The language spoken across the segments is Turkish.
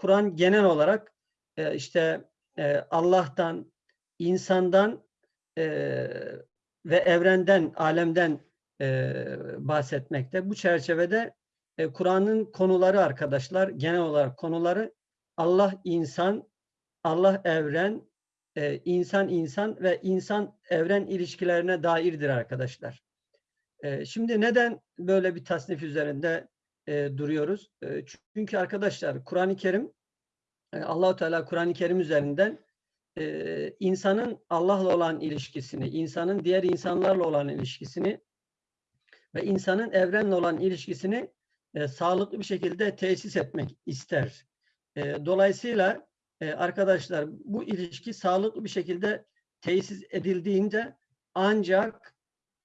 Kur'an genel olarak e, işte e, Allah'tan, insandan e, ve evrenden, alemden e, bahsetmekte. Bu çerçevede e, Kur'an'ın konuları arkadaşlar, genel olarak konuları Allah insan, Allah evren, e, insan insan ve insan evren ilişkilerine dairdir arkadaşlar. E, şimdi neden böyle bir tasnif üzerinde e, duruyoruz? E, çünkü arkadaşlar Kur'an-ı Kerim e, Allahu Teala Kur'an-ı Kerim üzerinden e, insanın Allah'la olan ilişkisini, insanın diğer insanlarla olan ilişkisini ve insanın evrenle olan ilişkisini e, sağlıklı bir şekilde tesis etmek ister. E, dolayısıyla e, arkadaşlar bu ilişki sağlıklı bir şekilde tesis edildiğinde ancak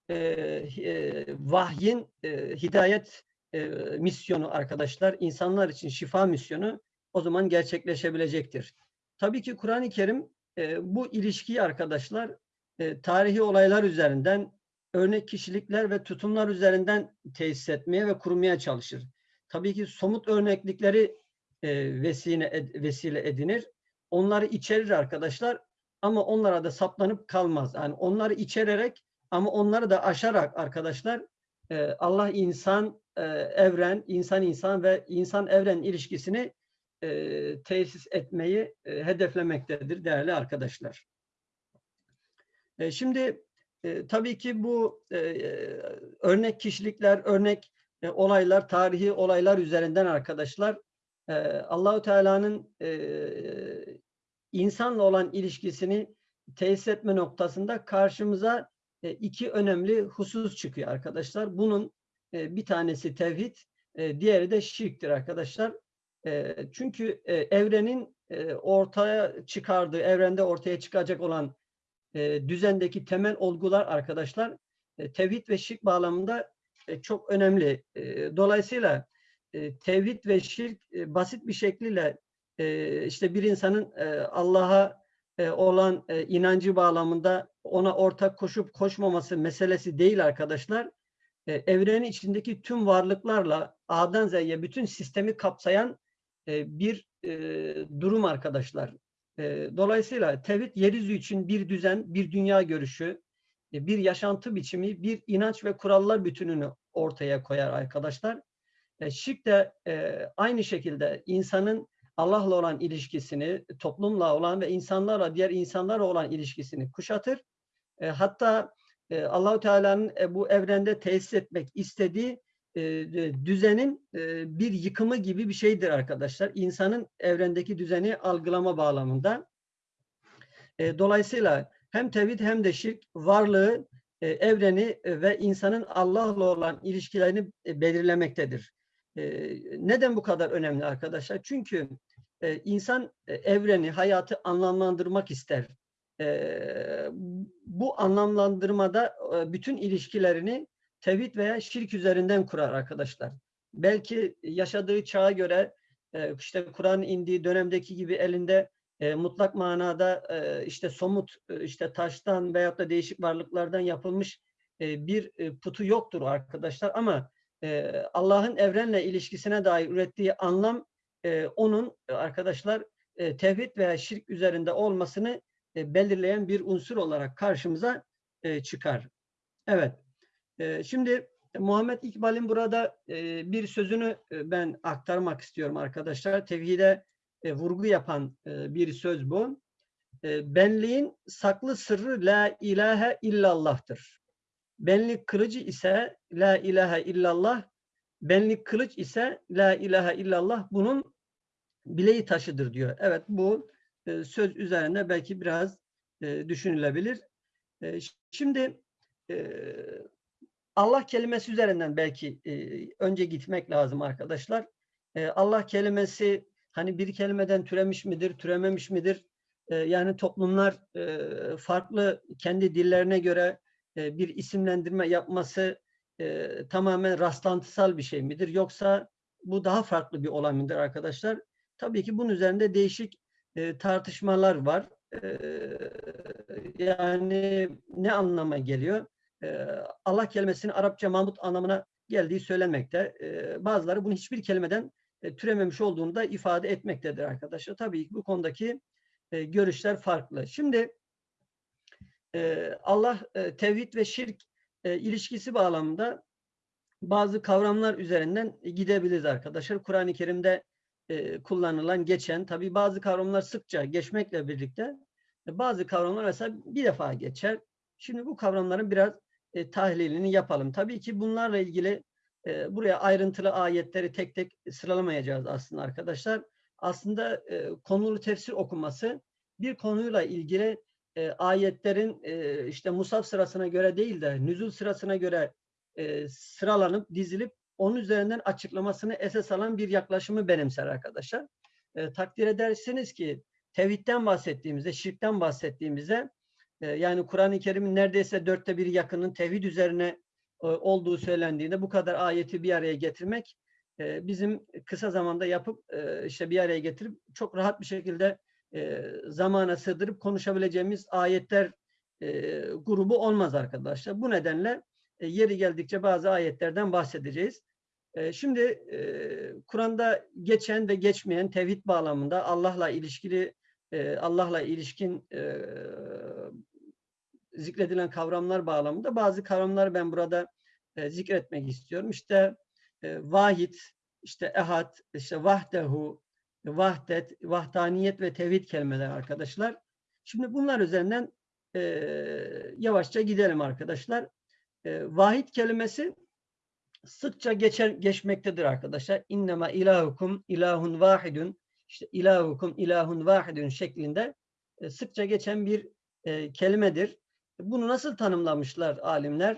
e, e, vahyin e, hidayet e, misyonu arkadaşlar, insanlar için şifa misyonu o zaman gerçekleşebilecektir. Tabii ki Kur'an-ı Kerim e, bu ilişkiyi arkadaşlar e, tarihi olaylar üzerinden, örnek kişilikler ve tutumlar üzerinden tesis etmeye ve kurmaya çalışır. Tabii ki somut örneklikleri e, vesile, vesile edinir. Onları içerir arkadaşlar ama onlara da saplanıp kalmaz. Yani onları içererek ama onları da aşarak arkadaşlar Allah insan e, evren, insan insan ve insan evren ilişkisini e, tesis etmeyi e, hedeflemektedir değerli arkadaşlar. E, şimdi e, tabii ki bu e, örnek kişilikler, örnek e, olaylar, tarihi olaylar üzerinden arkadaşlar e, Allahu Teala'nın e, insanla olan ilişkisini tesis etme noktasında karşımıza e, iki önemli husus çıkıyor arkadaşlar. Bunun e, bir tanesi tevhid, e, diğeri de şirktir arkadaşlar. E, çünkü e, evrenin e, ortaya çıkardığı, evrende ortaya çıkacak olan e, düzendeki temel olgular arkadaşlar e, tevhid ve şirk bağlamında çok önemli. Dolayısıyla e, tevhid ve şirk basit bir şekliyle işte bir insanın Allah'a olan inancı bağlamında ona ortak koşup koşmaması meselesi değil arkadaşlar. E, evrenin içindeki tüm varlıklarla A'dan Z'ye bütün sistemi kapsayan e, bir e, durum arkadaşlar. Dolayısıyla tevhid yeryüzü için bir düzen, bir dünya görüşü, bir yaşantı biçimi, bir inanç ve kurallar bütününü ortaya koyar arkadaşlar. Şirk de aynı şekilde insanın Allah'la olan ilişkisini, toplumla olan ve insanlarla, diğer insanlarla olan ilişkisini kuşatır. E, hatta e, Allahu Teala'nın e, bu evrende tesis etmek istediği e, düzenin e, bir yıkımı gibi bir şeydir arkadaşlar. İnsanın evrendeki düzeni algılama bağlamında. Dolayısıyla hem tevhid hem de şirk varlığı, evreni ve insanın Allah'la olan ilişkilerini belirlemektedir. Neden bu kadar önemli arkadaşlar? Çünkü insan evreni, hayatı anlamlandırmak ister. E, bu anlamlandırmada e, bütün ilişkilerini tevhid veya şirk üzerinden kurar arkadaşlar. Belki yaşadığı çağa göre e, işte Kur'an indiği dönemdeki gibi elinde e, mutlak manada e, işte somut e, işte taştan veyahut da değişik varlıklardan yapılmış e, bir e, putu yoktur arkadaşlar ama e, Allah'ın evrenle ilişkisine dair ürettiği anlam e, onun arkadaşlar e, tevhid veya şirk üzerinde olmasını e, belirleyen bir unsur olarak karşımıza e, çıkar. Evet. E, şimdi Muhammed İkbal'in burada bir sözünü ben aktarmak istiyorum arkadaşlar. Tevhide vurgu yapan bir söz bu. Benliğin saklı sırrı la ilahe illallah'tır. Benlik kılıcı ise la ilahe illallah, benlik kılıç ise la ilahe illallah bunun bileği taşıdır diyor. Evet bu e, söz üzerinde belki biraz e, düşünülebilir. E, şimdi Allah kelimesi üzerinden belki önce gitmek lazım arkadaşlar. Allah kelimesi hani bir kelimeden türemiş midir, türememiş midir? Yani toplumlar farklı kendi dillerine göre bir isimlendirme yapması tamamen rastlantısal bir şey midir? Yoksa bu daha farklı bir olay mıdır arkadaşlar? Tabii ki bunun üzerinde değişik e, tartışmalar var. E, yani ne anlama geliyor? E, Allah kelimesinin Arapça Mahmut anlamına geldiği söylenmekte. E, bazıları bunu hiçbir kelimeden e, türememiş olduğunu da ifade etmektedir arkadaşlar. Tabii ki bu konudaki e, görüşler farklı. Şimdi e, Allah e, tevhid ve şirk e, ilişkisi bağlamında bazı kavramlar üzerinden gidebiliriz arkadaşlar. Kur'an-ı Kerim'de e, kullanılan, geçen, tabii bazı kavramlar sıkça geçmekle birlikte e, bazı kavramlar mesela bir defa geçer. Şimdi bu kavramların biraz e, tahlilini yapalım. Tabii ki bunlarla ilgili e, buraya ayrıntılı ayetleri tek tek sıralamayacağız aslında arkadaşlar. Aslında e, konulu tefsir okuması bir konuyla ilgili e, ayetlerin e, işte musaf sırasına göre değil de nüzul sırasına göre e, sıralanıp dizilip onun üzerinden açıklamasını esas alan bir yaklaşımı benimser arkadaşlar. E, takdir edersiniz ki tevhidden bahsettiğimizde, şirkten bahsettiğimizde e, yani Kur'an-ı Kerim'in neredeyse dörtte bir yakının tevhid üzerine e, olduğu söylendiğinde bu kadar ayeti bir araya getirmek e, bizim kısa zamanda yapıp e, işte bir araya getirip çok rahat bir şekilde e, zamana sığdırıp konuşabileceğimiz ayetler e, grubu olmaz arkadaşlar. Bu nedenle e, yeri geldikçe bazı ayetlerden bahsedeceğiz. E, şimdi e, Kur'an'da geçen ve geçmeyen tevhid bağlamında Allah'la ilişkili Allah'la ilişkin zikredilen kavramlar bağlamında bazı kavramları ben burada zikretmek istiyorum. İşte e, vahid, işte ehad, işte vahdehu, vahdet, vahdaniyet ve tevhid kelimeler arkadaşlar. Şimdi bunlar üzerinden e, yavaşça gidelim arkadaşlar. E, vahid kelimesi sıkça geçer, geçmektedir arkadaşlar. İnnema ilahukum ilahun vahidun işte ilahukum ilahun vahidun şeklinde e, sıkça geçen bir e, kelimedir. Bunu nasıl tanımlamışlar alimler?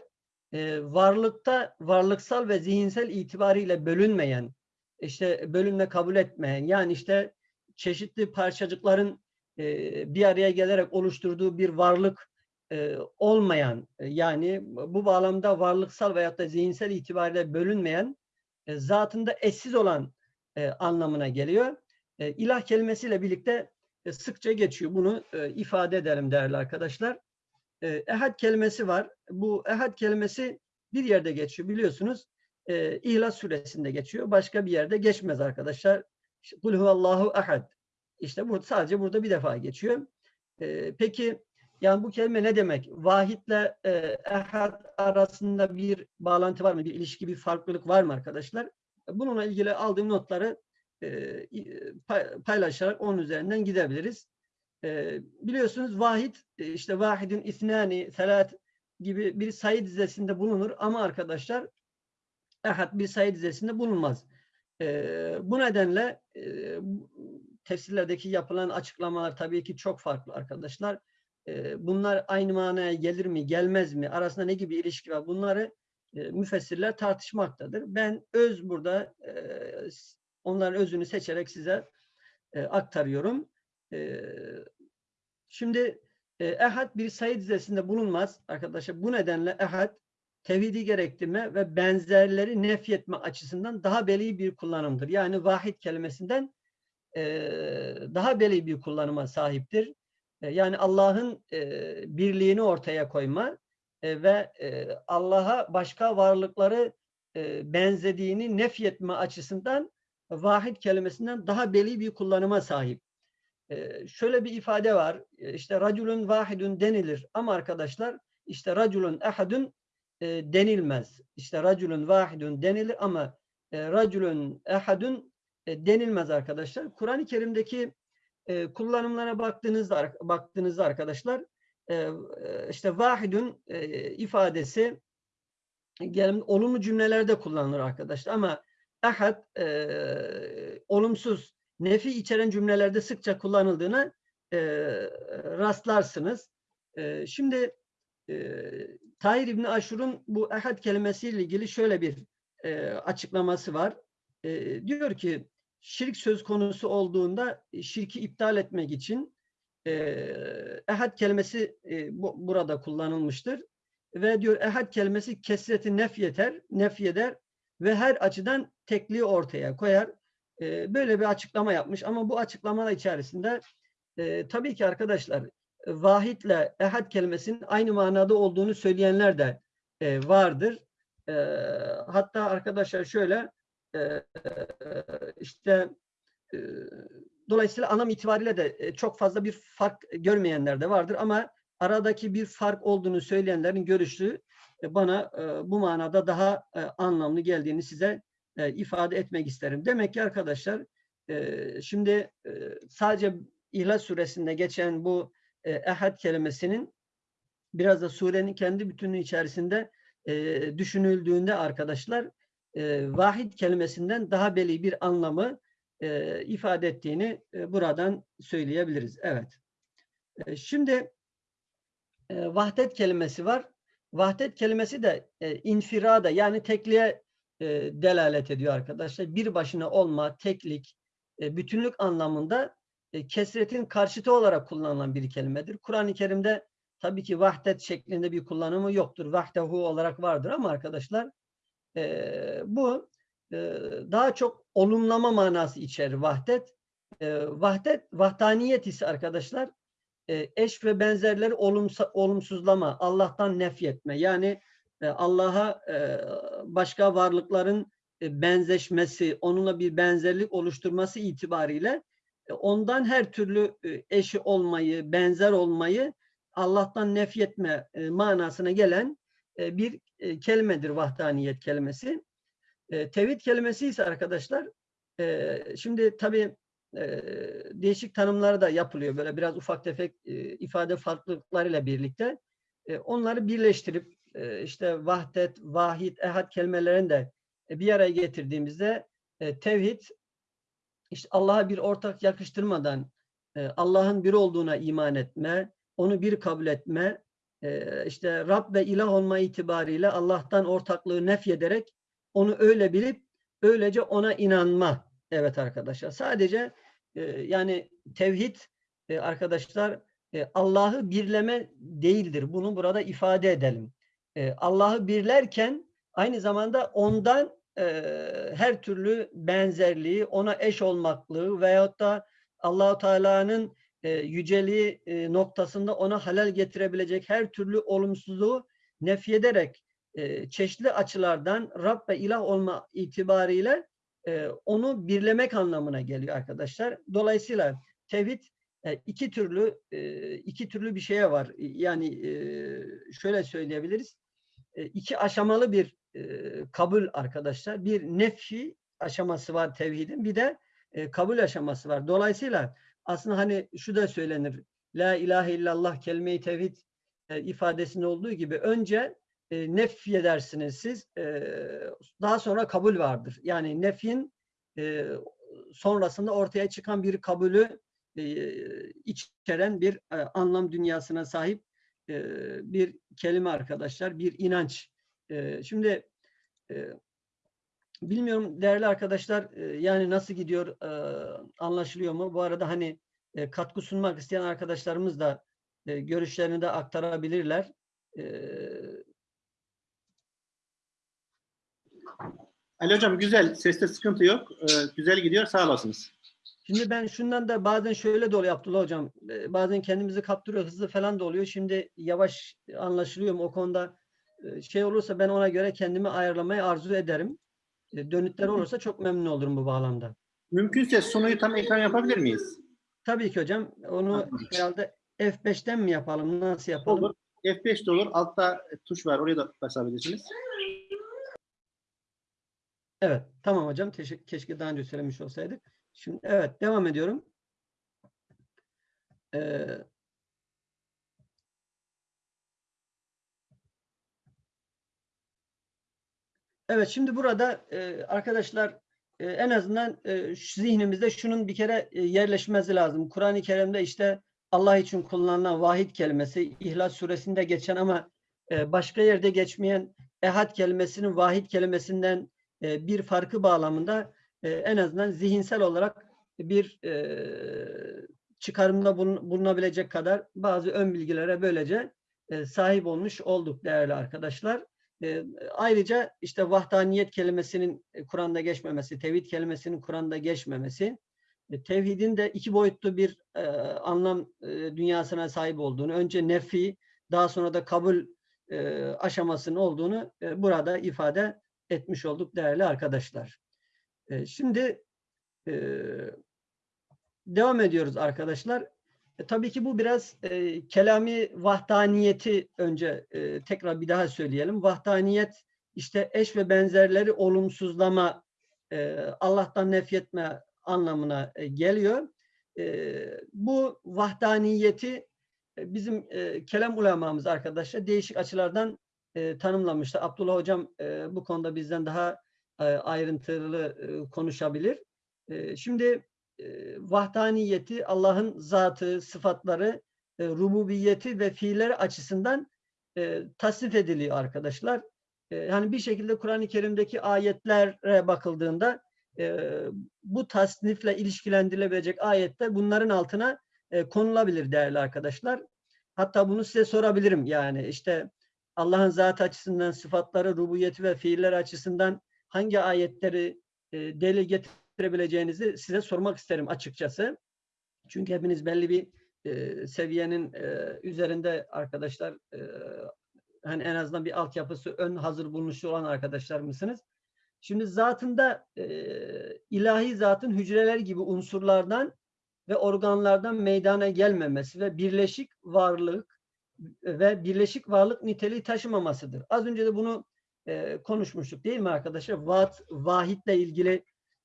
E, varlıkta varlıksal ve zihinsel itibariyle bölünmeyen, işte bölünme kabul etmeyen, yani işte çeşitli parçacıkların bir araya gelerek oluşturduğu bir varlık olmayan, e, yani bu bağlamda varlıksal veyahut da zihinsel itibariyle bölünmeyen, e, zatında eşsiz olan e, anlamına geliyor. E, ilah kelimesiyle birlikte e, sıkça geçiyor. Bunu ifade edelim değerli arkadaşlar. E, ehad kelimesi var. Bu ehad kelimesi bir yerde geçiyor biliyorsunuz. E, İhlas suresinde geçiyor. Başka bir yerde geçmez arkadaşlar. Kul huvallahu ahad. İşte burada sadece burada bir defa geçiyor. E, peki yani bu kelime ne demek? Vahitle e, ehad arasında bir bağlantı var mı? Bir ilişki, bir farklılık var mı arkadaşlar? Bununla ilgili aldığım notları e, paylaşarak onun üzerinden gidebiliriz. E, biliyorsunuz vahid, e, işte vahidin isnani, selat gibi bir sayı dizesinde bulunur ama arkadaşlar ehad bir sayı dizesinde bulunmaz. bu nedenle tefsirlerdeki yapılan açıklamalar tabii ki çok farklı arkadaşlar. Bunlar aynı manaya gelir mi, gelmez mi? Arasında ne gibi ilişki var? Bunları müfessirler tartışmaktadır. Ben öz burada Onların özünü seçerek size aktarıyorum. Şimdi ehad bir sayı dizesinde bulunmaz arkadaşlar. Bu nedenle ehad tevhidi gerektirme ve benzerleri nefyetme açısından daha belli bir kullanımdır. Yani vahid kelimesinden daha belli bir kullanıma sahiptir. Yani Allah'ın birliğini ortaya koyma ve Allah'a başka varlıkları benzediğini nefyetme açısından vahid kelimesinden daha belli bir kullanıma sahip. Şöyle bir ifade var. İşte raculun vahidun denilir ama arkadaşlar işte raculun ehadun e, denilmez. İşte raculun vahidun denilir ama raculun ehadun e, denilmez arkadaşlar. Kur'an-ı Kerim'deki e, kullanımlara baktığınızda baktığınızda arkadaşlar e, e işte vahidun e, ifadesi gelin olumlu cümlelerde kullanılır arkadaşlar ama ahad e, olumsuz nefi içeren cümlelerde sıkça kullanıldığını e, rastlarsınız. E, şimdi e, Tahir İbni Aşur'un bu ahad kelimesiyle ilgili şöyle bir e, açıklaması var. E, diyor ki şirk söz konusu olduğunda şirki iptal etmek için e, ehad kelimesi e, bu, burada kullanılmıştır. Ve diyor ehad kelimesi kesreti nef yeter, nef eder ve her açıdan tekliği ortaya koyar. E, böyle bir açıklama yapmış ama bu açıklama içerisinde e, tabii ki arkadaşlar vahitle ehad kelimesinin aynı manada olduğunu söyleyenler de e, vardır. E, hatta arkadaşlar şöyle e, işte dolayısıyla anlam itibariyle de çok fazla bir fark görmeyenler de vardır ama aradaki bir fark olduğunu söyleyenlerin görüşü bana bu manada daha anlamlı geldiğini size ifade etmek isterim. Demek ki arkadaşlar şimdi sadece İhlas suresinde geçen bu ehad kelimesinin biraz da surenin kendi bütünlüğü içerisinde düşünüldüğünde arkadaşlar e, vahid kelimesinden daha belli bir anlamı e, ifade ettiğini e, buradan söyleyebiliriz. Evet. E, şimdi e, vahdet kelimesi var. Vahdet kelimesi de e, infirada yani tekliğe e, delalet ediyor arkadaşlar. Bir başına olma, teklik, e, bütünlük anlamında e, kesretin karşıtı olarak kullanılan bir kelimedir. Kur'an-ı Kerim'de tabii ki vahdet şeklinde bir kullanımı yoktur. Vahdehu olarak vardır ama arkadaşlar e, bu e, daha çok olumlama manası içerir vahdet. E, vahdet, vahdaniyet ise arkadaşlar e, eş ve benzerleri olumsa, olumsuzlama, Allah'tan nefyetme. Yani e, Allah'a e, başka varlıkların e, benzeşmesi, onunla bir benzerlik oluşturması itibariyle e, ondan her türlü e, eşi olmayı, benzer olmayı Allah'tan nefyetme e, manasına gelen e, bir e, kelimedir vahdaniyet kelimesi. E, tevhid kelimesi ise arkadaşlar e, şimdi tabii e, değişik tanımları da yapılıyor. Böyle biraz ufak tefek e, ifade farklılıklarıyla birlikte. E, onları birleştirip e, işte vahdet, vahid, ehad kelimelerini de e, bir araya getirdiğimizde e, tevhid işte Allah'a bir ortak yakıştırmadan e, Allah'ın bir olduğuna iman etme, onu bir kabul etme, işte Rab ve ilah olma itibariyle Allah'tan ortaklığı nefyederek onu öyle bilip öylece ona inanma. Evet arkadaşlar sadece e, yani tevhid e, arkadaşlar e, Allah'ı birleme değildir. Bunu burada ifade edelim. Allah'ı birlerken aynı zamanda ondan her türlü benzerliği, ona eş olmaklığı veyahut da Allahu Teala'nın e, yüceliği e, noktasında ona halel getirebilecek her türlü olumsuzluğu nefyederek e, çeşitli açılardan Rab ve ilah olma itibariyle e, onu birlemek anlamına geliyor arkadaşlar. Dolayısıyla tevhid iki türlü iki türlü bir şeye var. Yani şöyle söyleyebiliriz. E, iki aşamalı bir kabul arkadaşlar. Bir nefi aşaması var tevhidin. Bir de kabul aşaması var. Dolayısıyla aslında hani şu da söylenir. La ilahe illallah kelime-i tevhid e, ifadesinde olduğu gibi önce e, nef edersiniz siz. E, daha sonra kabul vardır. Yani nefin e, sonrasında ortaya çıkan bir kabulü e, içeren bir e, anlam dünyasına sahip e, bir kelime arkadaşlar, bir inanç. E, şimdi e, bilmiyorum değerli arkadaşlar e, yani nasıl gidiyor e, anlaşılıyor mu? Bu arada hani e, katkı sunmak isteyen arkadaşlarımız da görüşlerini de aktarabilirler. Ali Hocam güzel. Seste sıkıntı yok. Güzel gidiyor. Sağ olasınız. Şimdi ben şundan da bazen şöyle de oluyor Abdullah Hocam. Bazen kendimizi kaptırıyor, hızlı falan da oluyor. Şimdi yavaş anlaşılıyor mu o konuda şey olursa ben ona göre kendimi ayarlamayı arzu ederim. E, Dönütler olursa çok memnun olurum bu bağlamda. Mümkünse sunuyu tam ekran yapabilir miyiz? Tabii ki hocam. Onu herhalde F5'ten mi yapalım? Nasıl yapalım? Olur. F5 de olur. Altta tuş var. Oraya da basabilirsiniz. Evet. Tamam hocam. Teşekkür, keşke daha önce söylemiş olsaydık. Şimdi evet devam ediyorum. Ee, Evet şimdi burada e, arkadaşlar e, en azından e, zihnimizde şunun bir kere e, yerleşmesi lazım. Kur'an-ı Kerim'de işte Allah için kullanılan vahid kelimesi İhlas suresinde geçen ama e, başka yerde geçmeyen ehad kelimesinin vahid kelimesinden e, bir farkı bağlamında e, en azından zihinsel olarak bir e, çıkarımda bulun- bulunabilecek kadar bazı ön bilgilere böylece e, sahip olmuş olduk değerli arkadaşlar. E, ayrıca işte vahdaniyet kelimesinin e, Kur'an'da geçmemesi, tevhid kelimesinin Kur'an'da geçmemesi, e, tevhidin de iki boyutlu bir e, anlam e, dünyasına sahip olduğunu, önce nefi, daha sonra da kabul e, aşamasının olduğunu e, burada ifade etmiş olduk değerli arkadaşlar. E, şimdi e, devam ediyoruz arkadaşlar. E, tabii ki bu biraz e, kelami vahdaniyeti önce e, tekrar bir daha söyleyelim. Vahdaniyet işte eş ve benzerleri olumsuzlama, e, Allah'tan nefyetme anlamına e, geliyor. E, bu vahdaniyeti e, bizim e, kelam ulemamız arkadaşlar değişik açılardan e, tanımlamışlar. Abdullah Hocam e, bu konuda bizden daha e, ayrıntılı e, konuşabilir. E, şimdi vahdaniyeti Allah'ın zatı, sıfatları, e, rububiyeti ve fiilleri açısından e, tasnif ediliyor arkadaşlar. E, yani bir şekilde Kur'an-ı Kerim'deki ayetlere bakıldığında e, bu tasnifle ilişkilendirilebilecek ayetler bunların altına e, konulabilir değerli arkadaşlar. Hatta bunu size sorabilirim yani işte Allah'ın zat açısından sıfatları, rububiyeti ve fiiller açısından hangi ayetleri e, delil getirebileceğinizi size sormak isterim açıkçası. Çünkü hepiniz belli bir e, seviyenin e, üzerinde arkadaşlar e, hani en azından bir altyapısı ön hazır bulmuş olan arkadaşlar mısınız? Şimdi zatında e, ilahi zatın hücreler gibi unsurlardan ve organlardan meydana gelmemesi ve birleşik varlık ve birleşik varlık niteliği taşımamasıdır. Az önce de bunu e, konuşmuştuk değil mi arkadaşlar? Vat, vahitle ilgili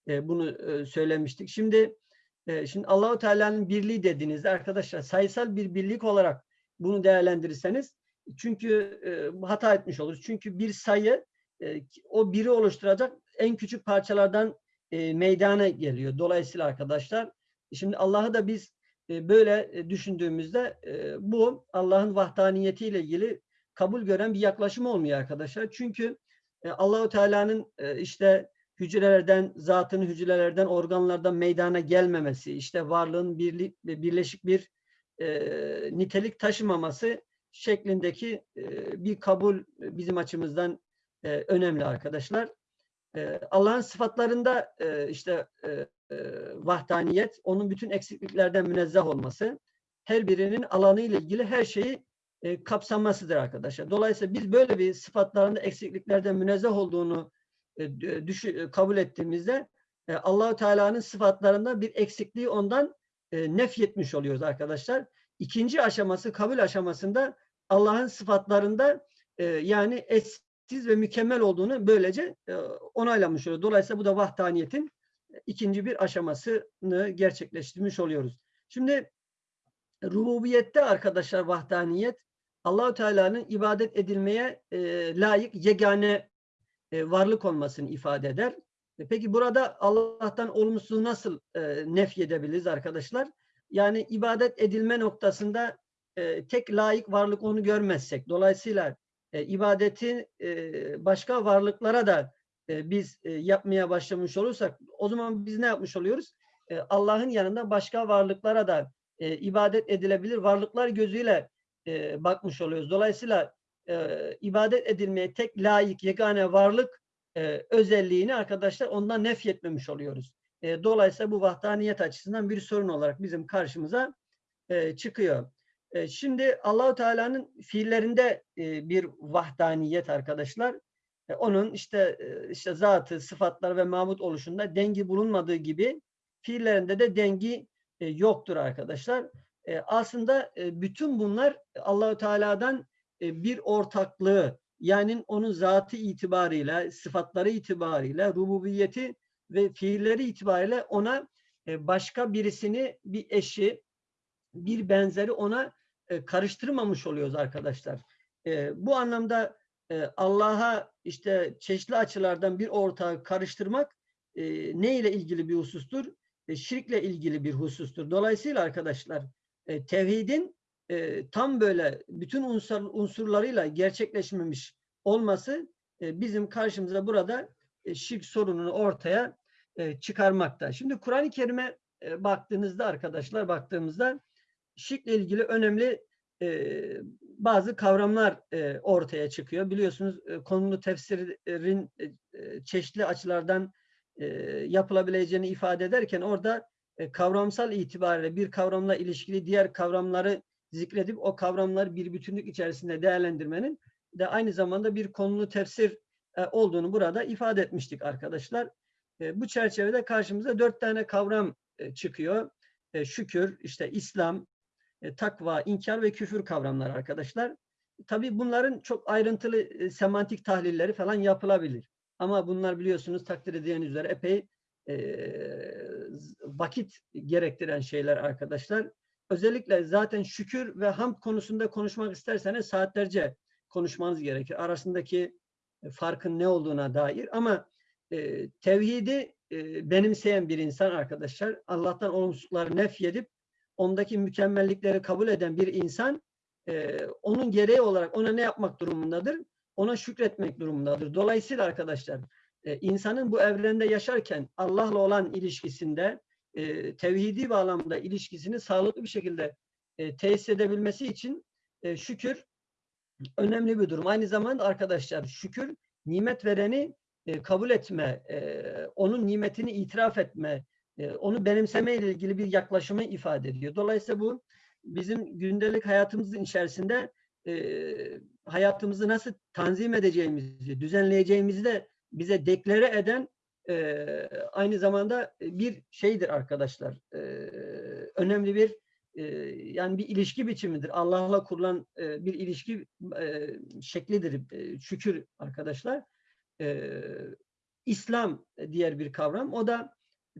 e, bunu e, söylemiştik. Şimdi e, şimdi Allahu Teala'nın birliği dediğinizde arkadaşlar sayısal bir birlik olarak bunu değerlendirirseniz çünkü hata etmiş oluruz. Çünkü bir sayı o biri oluşturacak en küçük parçalardan meydana geliyor. Dolayısıyla arkadaşlar şimdi Allah'ı da biz böyle düşündüğümüzde bu Allah'ın vahdaniyetiyle ilgili kabul gören bir yaklaşım olmuyor arkadaşlar. Çünkü e, Allahu Teala'nın işte hücrelerden, zatın hücrelerden, organlardan meydana gelmemesi, işte varlığın birlik, birleşik bir e, nitelik taşımaması şeklindeki e, bir kabul bizim açımızdan e, önemli arkadaşlar. E, Allah'ın sıfatlarında e, işte e, e, vahdaniyet, onun bütün eksikliklerden münezzeh olması, her birinin alanı ile ilgili her şeyi e, kapsamasıdır arkadaşlar. Dolayısıyla biz böyle bir sıfatlarında eksikliklerden münezzeh olduğunu düşü, kabul ettiğimizde e, Allahu Teala'nın sıfatlarında bir eksikliği ondan e, nefyetmiş oluyoruz arkadaşlar. İkinci aşaması kabul aşamasında Allah'ın sıfatlarında e, yani eşsiz ve mükemmel olduğunu böylece e, onaylamış oluyor. Dolayısıyla bu da vahdaniyetin ikinci bir aşamasını gerçekleştirmiş oluyoruz. Şimdi rububiyette arkadaşlar vahdaniyet Allahu Teala'nın ibadet edilmeye e, layık yegane e, varlık olmasını ifade eder. E, peki burada Allah'tan olumsuz nasıl e, nefy edebiliriz arkadaşlar? Yani ibadet edilme noktasında e, tek layık varlık onu görmezsek, dolayısıyla e, ibadeti e, başka varlıklara da e, biz e, yapmaya başlamış olursak, o zaman biz ne yapmış oluyoruz? E, Allah'ın yanında başka varlıklara da e, ibadet edilebilir varlıklar gözüyle e, bakmış oluyoruz. Dolayısıyla e, ibadet edilmeye tek layık yegane varlık e, özelliğini arkadaşlar ondan nefyetmemiş oluyoruz. E, dolayısıyla bu vahdaniyet açısından bir sorun olarak bizim karşımıza e, çıkıyor. E, şimdi Allahu Teala'nın fiillerinde e, bir vahdaniyet arkadaşlar. E, onun işte e, işte zatı, sıfatlar ve mabut oluşunda dengi bulunmadığı gibi fiillerinde de dengi e, yoktur arkadaşlar. E, aslında e, bütün bunlar Allahu Teala'dan e, bir ortaklığı yani onun zatı itibariyle, sıfatları itibariyle, rububiyeti ve fiilleri itibariyle ona e, başka birisini, bir eşi, bir benzeri ona e, karıştırmamış oluyoruz arkadaşlar. Bu anlamda Allah'a işte çeşitli açılardan bir ortağı karıştırmak ne ile ilgili bir husustur? Şirkle ilgili bir husustur. Dolayısıyla arkadaşlar tevhidin e, tam böyle bütün unsur, unsurlarıyla gerçekleşmemiş olması e, bizim karşımıza burada e, şirk sorununu ortaya e, çıkarmakta. Şimdi Kur'an-ı Kerim'e e, baktığınızda arkadaşlar baktığımızda şirkle ilgili önemli e, bazı kavramlar e, ortaya çıkıyor. Biliyorsunuz e, konulu tefsirin e, e, çeşitli açılardan e, yapılabileceğini ifade ederken orada e, kavramsal itibariyle bir kavramla ilişkili diğer kavramları zikredip o kavramları bir bütünlük içerisinde değerlendirmenin de aynı zamanda bir konulu tefsir e, olduğunu burada ifade etmiştik arkadaşlar. E, bu çerçevede karşımıza dört tane kavram e, çıkıyor. Şükür, işte İslam, takva, inkar ve küfür kavramlar arkadaşlar. Tabii bunların çok ayrıntılı semantik tahlilleri falan yapılabilir. Ama bunlar biliyorsunuz takdir edildiğiniz üzere epey vakit gerektiren şeyler arkadaşlar. Özellikle zaten şükür ve hamd konusunda konuşmak isterseniz saatlerce konuşmanız gerekir. Arasındaki e, farkın ne olduğuna dair ama e, tevhidi e, benimseyen bir insan arkadaşlar, Allah'tan olumsuzlukları nefyedip ondaki mükemmellikleri kabul eden bir insan e, onun gereği olarak ona ne yapmak durumundadır? Ona şükretmek durumundadır. Dolayısıyla arkadaşlar e, insanın bu evrende yaşarken Allah'la olan ilişkisinde e, tevhidi bağlamda ilişkisini sağlıklı bir şekilde e, tesis edebilmesi için e, şükür önemli bir durum. Aynı zamanda arkadaşlar şükür nimet vereni e, kabul etme, e, onun nimetini itiraf etme, e, onu benimseme ile ilgili bir yaklaşımı ifade ediyor. Dolayısıyla bu bizim gündelik hayatımızın içerisinde e, hayatımızı nasıl tanzim edeceğimizi, düzenleyeceğimizi de bize deklare eden e, aynı zamanda bir şeydir arkadaşlar. E, önemli bir e, yani bir ilişki biçimidir. Allah'la kurulan e, bir ilişki e, şeklidir. E, şükür arkadaşlar. E, İslam diğer bir kavram. O da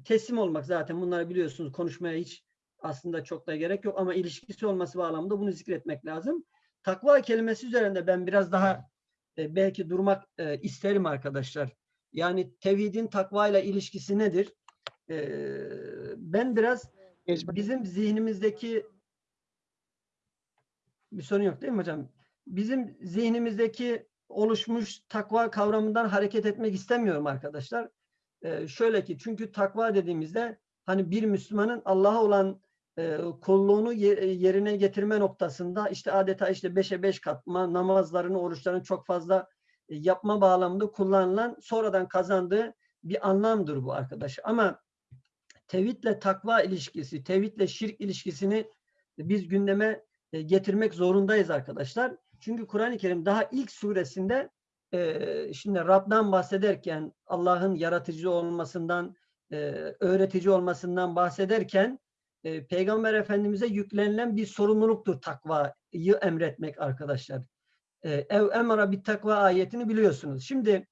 teslim olmak zaten bunları biliyorsunuz konuşmaya hiç aslında çok da gerek yok ama ilişkisi olması bağlamında bunu zikretmek lazım. Takva kelimesi üzerinde ben biraz daha e, belki durmak e, isterim arkadaşlar. Yani tevhidin takva ile ilişkisi nedir? E, ben biraz bizim zihnimizdeki bir sorun yok değil mi hocam? Bizim zihnimizdeki oluşmuş takva kavramından hareket etmek istemiyorum arkadaşlar. Ee, şöyle ki çünkü takva dediğimizde hani bir Müslümanın Allah'a olan e, kulluğunu ye- yerine getirme noktasında işte adeta işte beşe beş katma namazlarını, oruçlarını çok fazla yapma bağlamında kullanılan sonradan kazandığı bir anlamdır bu arkadaş. Ama tevhidle takva ilişkisi, tevhidle şirk ilişkisini biz gündeme e, getirmek zorundayız arkadaşlar. Çünkü Kur'an-ı Kerim daha ilk suresinde e, şimdi Rab'dan bahsederken Allah'ın yaratıcı olmasından, e, öğretici olmasından bahsederken Peygamber Efendimiz'e yüklenilen bir sorumluluktur takvayı emretmek arkadaşlar. E, Ev emara bir takva ayetini biliyorsunuz. Şimdi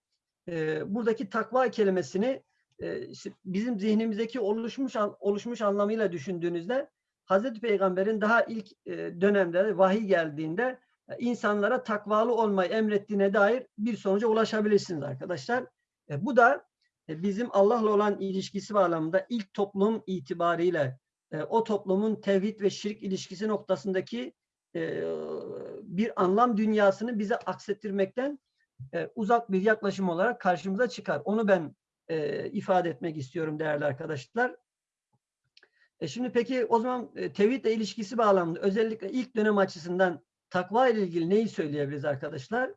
e, buradaki takva kelimesini e, bizim zihnimizdeki oluşmuş oluşmuş anlamıyla düşündüğünüzde Hazreti Peygamber'in daha ilk e, dönemde vahiy geldiğinde e, insanlara takvalı olmayı emrettiğine dair bir sonuca ulaşabilirsiniz arkadaşlar. E, bu da e, bizim Allah'la olan ilişkisi bağlamında ilk toplum itibariyle e, o toplumun tevhid ve şirk ilişkisi noktasındaki e, bir anlam dünyasını bize aksettirmekten e, uzak bir yaklaşım olarak karşımıza çıkar. Onu ben e, ifade etmek istiyorum değerli arkadaşlar. E şimdi peki o zaman e, tevhidle ilişkisi bağlamında özellikle ilk dönem açısından takva ile ilgili neyi söyleyebiliriz arkadaşlar?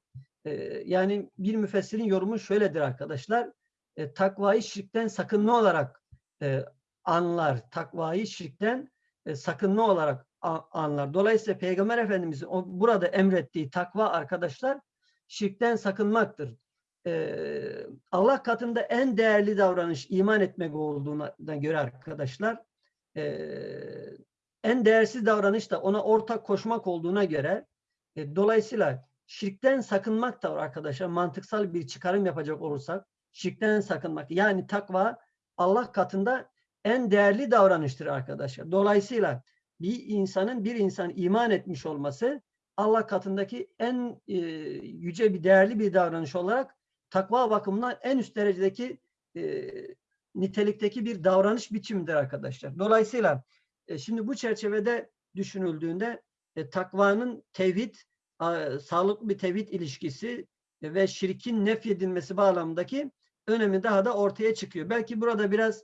E, yani bir müfessirin yorumu şöyledir arkadaşlar. E, takvayı şirkten sakınma olarak e, anlar. Takvayı şirkten e, sakınma olarak anlar. Dolayısıyla Peygamber Efendimizin burada emrettiği takva arkadaşlar şirkten sakınmaktır. Ee, Allah katında en değerli davranış iman etmek olduğuna göre arkadaşlar ee, en değersiz davranış da ona ortak koşmak olduğuna göre e, dolayısıyla şirkten sakınmak da var arkadaşlar mantıksal bir çıkarım yapacak olursak şirkten sakınmak yani takva Allah katında en değerli davranıştır arkadaşlar. Dolayısıyla bir insanın bir insan iman etmiş olması Allah katındaki en e, yüce bir değerli bir davranış olarak takva bakımından en üst derecedeki e, nitelikteki bir davranış biçimidir arkadaşlar. Dolayısıyla e, şimdi bu çerçevede düşünüldüğünde e, takvanın tevhid, a, sağlıklı bir tevhid ilişkisi e, ve şirkin nefyedilmesi bağlamındaki önemi daha da ortaya çıkıyor. Belki burada biraz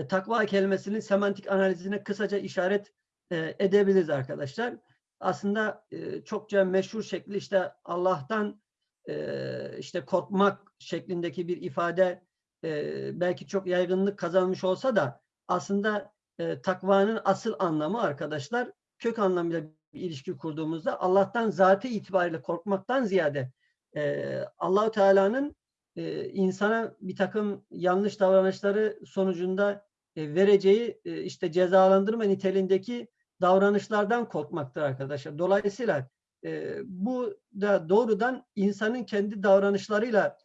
e, takva kelimesinin semantik analizine kısaca işaret e, edebiliriz arkadaşlar. Aslında e, çokça meşhur şekli işte Allah'tan e, işte korkmak şeklindeki bir ifade e, belki çok yaygınlık kazanmış olsa da aslında e, takvanın asıl anlamı arkadaşlar kök anlamıyla bir ilişki kurduğumuzda Allah'tan zatı itibariyle korkmaktan ziyade e, Allahu Teala'nın e, insana bir takım yanlış davranışları sonucunda vereceği e, işte cezalandırma niteliğindeki davranışlardan korkmaktır arkadaşlar. Dolayısıyla e, bu da doğrudan insanın kendi davranışlarıyla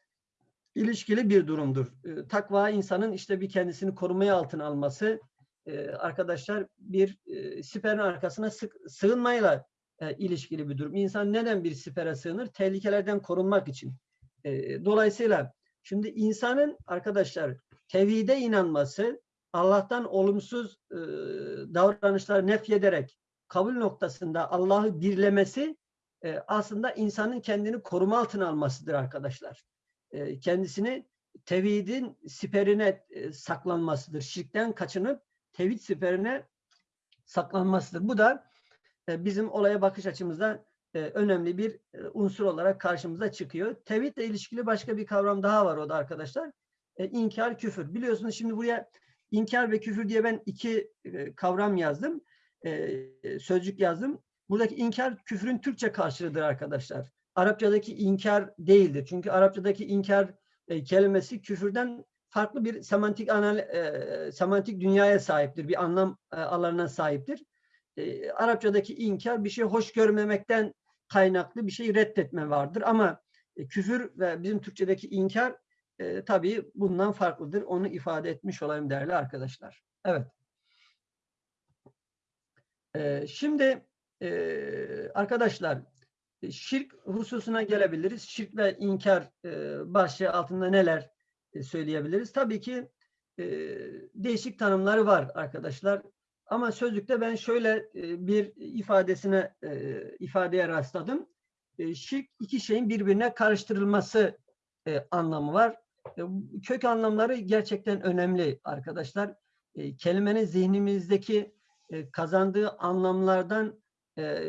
ilişkili bir durumdur. E, takva insanın işte bir kendisini korumaya altına alması, e, arkadaşlar bir e, siperin arkasına sık, sığınmayla e, ilişkili bir durum. İnsan neden bir sipere sığınır? Tehlikelerden korunmak için. E, dolayısıyla şimdi insanın arkadaşlar tevhide inanması, Allah'tan olumsuz e, davranışları nefyederek kabul noktasında Allah'ı birlemesi e, aslında insanın kendini koruma altına almasıdır arkadaşlar. E, kendisini tevhidin siperine e, saklanmasıdır. Şirkten kaçınıp tevhid siperine saklanmasıdır. Bu da e, bizim olaya bakış açımızda e, önemli bir e, unsur olarak karşımıza çıkıyor. Tevhidle ilişkili başka bir kavram daha var o da arkadaşlar. E, inkar, küfür. Biliyorsunuz şimdi buraya inkar ve küfür diye ben iki e, kavram yazdım. E, sözcük yazdım. Buradaki inkar küfrün Türkçe karşılığıdır arkadaşlar. Arapçadaki inkar değildir. Çünkü Arapçadaki inkar e, kelimesi küfürden farklı bir semantik anal, semantik dünyaya sahiptir. Bir anlam alanına sahiptir. Arapçadaki inkar bir şey hoş görmemekten kaynaklı bir şey reddetme vardır. Ama küfür ve bizim Türkçedeki inkar e, tabii bundan farklıdır. Onu ifade etmiş olayım değerli arkadaşlar. Evet. E, şimdi e, arkadaşlar şirk hususuna gelebiliriz. Şirk ve inkar e, başlığı altında neler e, söyleyebiliriz? Tabii ki e, değişik tanımları var arkadaşlar. Ama sözlükte ben şöyle bir ifadesine ifadeye rastladım. Şirk iki şeyin birbirine karıştırılması anlamı var. E, kök anlamları gerçekten önemli arkadaşlar. E, kelimenin zihnimizdeki e, kazandığı anlamlardan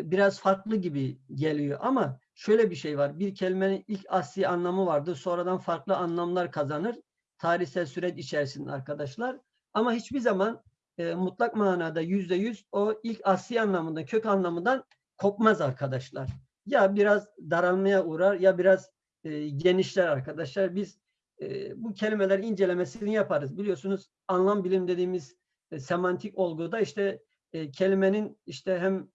biraz farklı gibi geliyor ama şöyle bir şey var. Bir kelimenin ilk asli anlamı vardır. Sonradan farklı anlamlar kazanır. Tarihsel süreç içerisinde arkadaşlar. Ama hiçbir zaman mutlak manada yüzde yüz o ilk asli anlamında, kök anlamından kopmaz arkadaşlar. Ya biraz daralmaya uğrar ya biraz genişler arkadaşlar. Biz bu kelimeler incelemesini yaparız. Biliyorsunuz anlam bilim dediğimiz e, semantik olguda işte e, kelimenin işte hem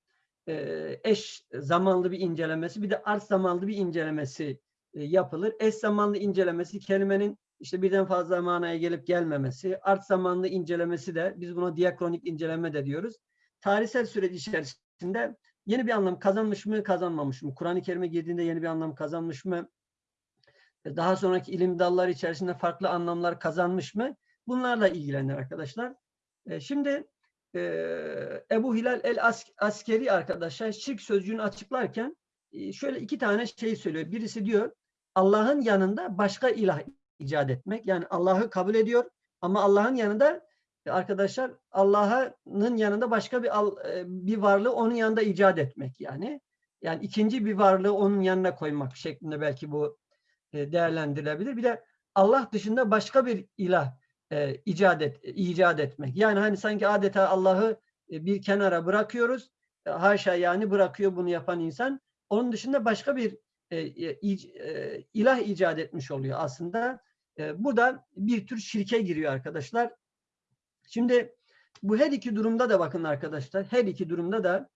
e, eş zamanlı bir incelemesi bir de art zamanlı bir incelemesi e, yapılır. Eş zamanlı incelemesi kelimenin işte birden fazla manaya gelip gelmemesi, art zamanlı incelemesi de biz buna diakronik inceleme de diyoruz. Tarihsel süreç içerisinde yeni bir anlam kazanmış mı, kazanmamış mı? Kur'an-ı Kerim'e girdiğinde yeni bir anlam kazanmış mı? Daha sonraki ilim dalları içerisinde farklı anlamlar kazanmış mı? Bunlarla ilgilenir arkadaşlar. Şimdi Ebu Hilal el Askeri arkadaşlar şirk sözcüğünü açıklarken şöyle iki tane şey söylüyor. Birisi diyor Allah'ın yanında başka ilah icat etmek. Yani Allah'ı kabul ediyor ama Allah'ın yanında arkadaşlar Allah'ın yanında başka bir bir varlığı onun yanında icat etmek yani. Yani ikinci bir varlığı onun yanına koymak şeklinde belki bu değerlendirilebilir. Bir de Allah dışında başka bir ilah e, icat, et, icat etmek. Yani hani sanki adeta Allah'ı e, bir kenara bırakıyoruz. E, haşa yani bırakıyor bunu yapan insan. Onun dışında başka bir e, e, e, ilah icat etmiş oluyor aslında. E, bu da bir tür şirke giriyor arkadaşlar. Şimdi bu her iki durumda da bakın arkadaşlar. Her iki durumda da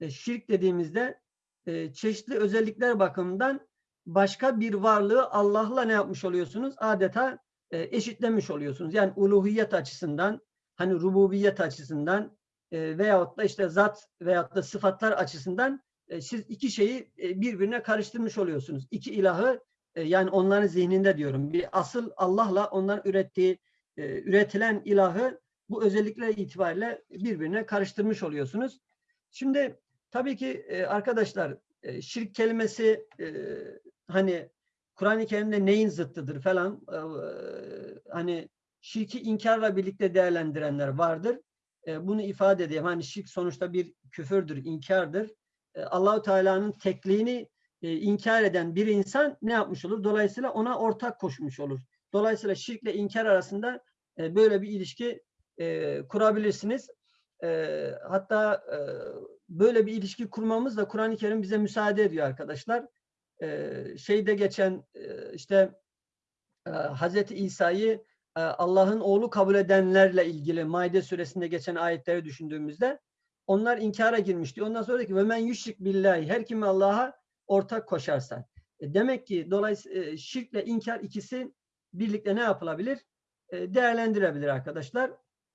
e, şirk dediğimizde e, çeşitli özellikler bakımından başka bir varlığı Allah'la ne yapmış oluyorsunuz? Adeta e, eşitlemiş oluyorsunuz. Yani uluhiyet açısından, hani rububiyet açısından e, veyahut da işte zat veyahut da sıfatlar açısından e, siz iki şeyi e, birbirine karıştırmış oluyorsunuz. İki ilahı e, yani onların zihninde diyorum. Bir asıl Allah'la onların ürettiği, e, üretilen ilahı bu özellikler itibariyle birbirine karıştırmış oluyorsunuz. Şimdi tabii ki e, arkadaşlar e, şirk kelimesi e, hani Kur'an-ı Kerim'de neyin zıttıdır falan e, hani şirki inkarla birlikte değerlendirenler vardır. E, bunu ifade edeyim. Hani şirk sonuçta bir küfürdür, inkardır. E, Allahu Teala'nın tekliğini e, inkar eden bir insan ne yapmış olur? Dolayısıyla ona ortak koşmuş olur. Dolayısıyla şirkle inkar arasında e, böyle bir ilişki e, kurabilirsiniz. E, hatta e, böyle bir ilişki kurmamız da Kur'an-ı Kerim bize müsaade ediyor arkadaşlar. Şeyde geçen işte Hazreti İsa'yı Allah'ın oğlu kabul edenlerle ilgili Maide suresinde geçen ayetleri düşündüğümüzde onlar inkara girmişti. Ondan sonra ki ve men yüşrik billahi her kim Allah'a ortak koşarsa. E, demek ki dolayısıyla şirkle inkar ikisi birlikte ne yapılabilir? E, değerlendirebilir arkadaşlar.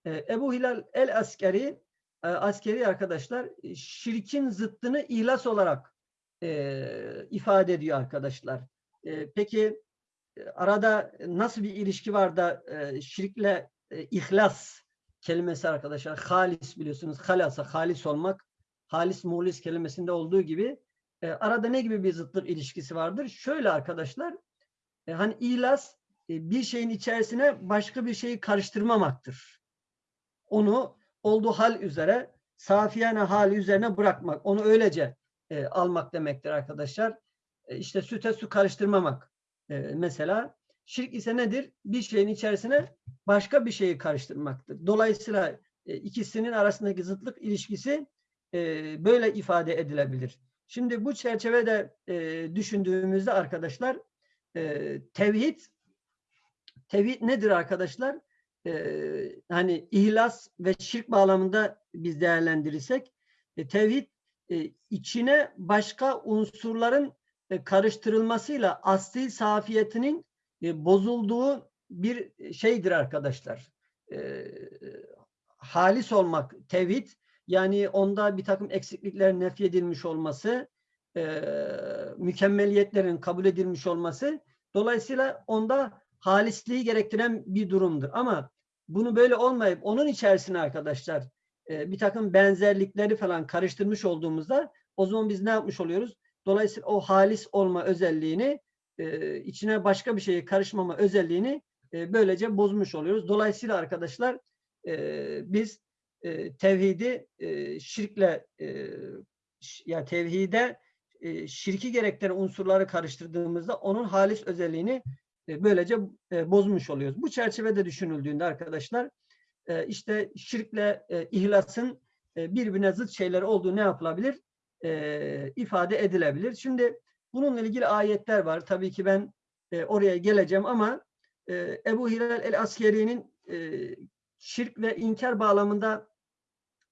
E, Ebu Hilal el Askeri askeri arkadaşlar şirkin zıttını ihlas olarak e, ifade ediyor arkadaşlar. E, peki e, arada nasıl bir ilişki var da e, şirkle e, ihlas kelimesi arkadaşlar halis biliyorsunuz halasa halis olmak halis muhlis kelimesinde olduğu gibi e, arada ne gibi bir zıtlık ilişkisi vardır? Şöyle arkadaşlar e, hani ihlas e, bir şeyin içerisine başka bir şeyi karıştırmamaktır. Onu olduğu hal üzere safiyane hali üzerine bırakmak. Onu öylece e, almak demektir arkadaşlar. E, işte süte su karıştırmamak. E, mesela şirk ise nedir? Bir şeyin içerisine başka bir şeyi karıştırmaktır. Dolayısıyla e, ikisinin arasındaki zıtlık ilişkisi e, böyle ifade edilebilir. Şimdi bu çerçevede e, düşündüğümüzde arkadaşlar e, tevhid tevhid nedir arkadaşlar? E, hani ihlas ve şirk bağlamında biz değerlendirirsek e, tevhid e, içine başka unsurların e, karıştırılmasıyla asli safiyetinin e, bozulduğu bir şeydir arkadaşlar. E, halis olmak tevhid yani onda bir takım eksiklikler nefyedilmiş olması, e, mükemmeliyetlerin kabul edilmiş olması dolayısıyla onda halisliği gerektiren bir durumdur. Ama bunu böyle olmayıp onun içerisine arkadaşlar e, bir takım benzerlikleri falan karıştırmış olduğumuzda o zaman biz ne yapmış oluyoruz? Dolayısıyla o halis olma özelliğini e, içine başka bir şeyi karışmama özelliğini e, böylece bozmuş oluyoruz. Dolayısıyla arkadaşlar biz tevhidi şirkle ya tevhide şirki gerektiren unsurları karıştırdığımızda onun halis özelliğini böylece bozmuş oluyoruz. Bu çerçevede düşünüldüğünde arkadaşlar e, işte şirkle e, ihlasın e, birbirine zıt şeyler olduğu ne yapılabilir? E, ifade edilebilir. Şimdi bununla ilgili ayetler var. Tabii ki ben oraya geleceğim ama Ebu Hilal el-Askeri'nin şirk ve inkar bağlamında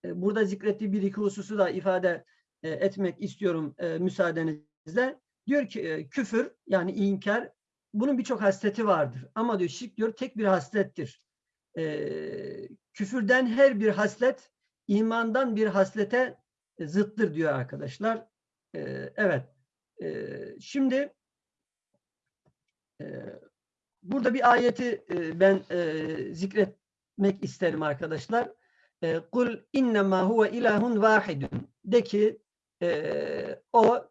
burada zikrettiği bir iki hususu da ifade etmek istiyorum müsaadenizle. Diyor ki küfür yani inkar bunun birçok hasleti vardır. Ama diyor şirk diyor tek bir haslettir. E, küfürden her bir haslet imandan bir haslete e, zıttır diyor arkadaşlar. E, evet. E, şimdi e, burada bir ayeti e, ben e, zikretmek isterim arkadaşlar. E, Kul innema huve ilahun vahidun. De ki e, o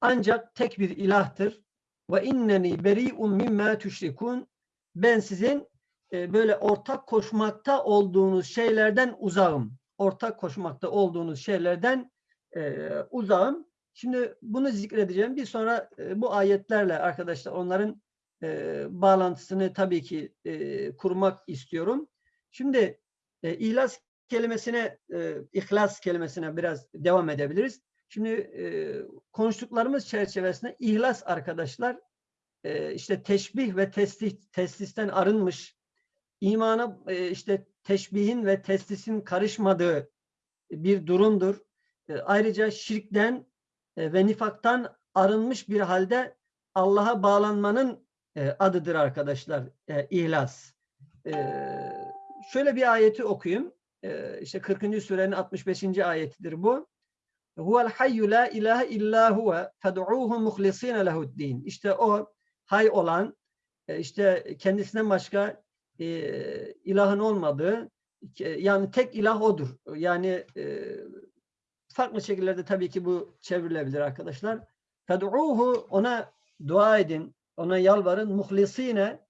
ancak tek bir ilahtır. Ve inneni beri'un mimma tüşrikun. Ben sizin e, böyle ortak koşmakta olduğunuz şeylerden uzağım. Ortak koşmakta olduğunuz şeylerden e, uzağım. Şimdi bunu zikredeceğim. Bir sonra e, bu ayetlerle arkadaşlar onların e, bağlantısını tabii ki kurmak istiyorum. Şimdi ihlas kelimesine, e, ihlas kelimesine biraz devam edebiliriz. Şimdi konuştuklarımız çerçevesinde ihlas arkadaşlar işte teşbih ve teslih, teslisten arınmış, imana e, işte teşbihin ve teslisin karışmadığı bir durumdur. E, ayrıca şirkten e, ve nifaktan arınmış bir halde Allah'a bağlanmanın adıdır arkadaşlar e, ihlas. Şöyle bir ayeti okuyayım. E, işte 40. surenin 65. ayetidir bu. Huvel hayyu la ilahe illa huve fed'uhu muhlisine lehu'd-din. İşte o hay olan işte kendisinden başka e, ilahın olmadığı yani tek ilah odur. Yani farklı şekillerde tabii ki bu çevrilebilir arkadaşlar. Fed'uhu ona dua edin, ona yalvarın muhlisine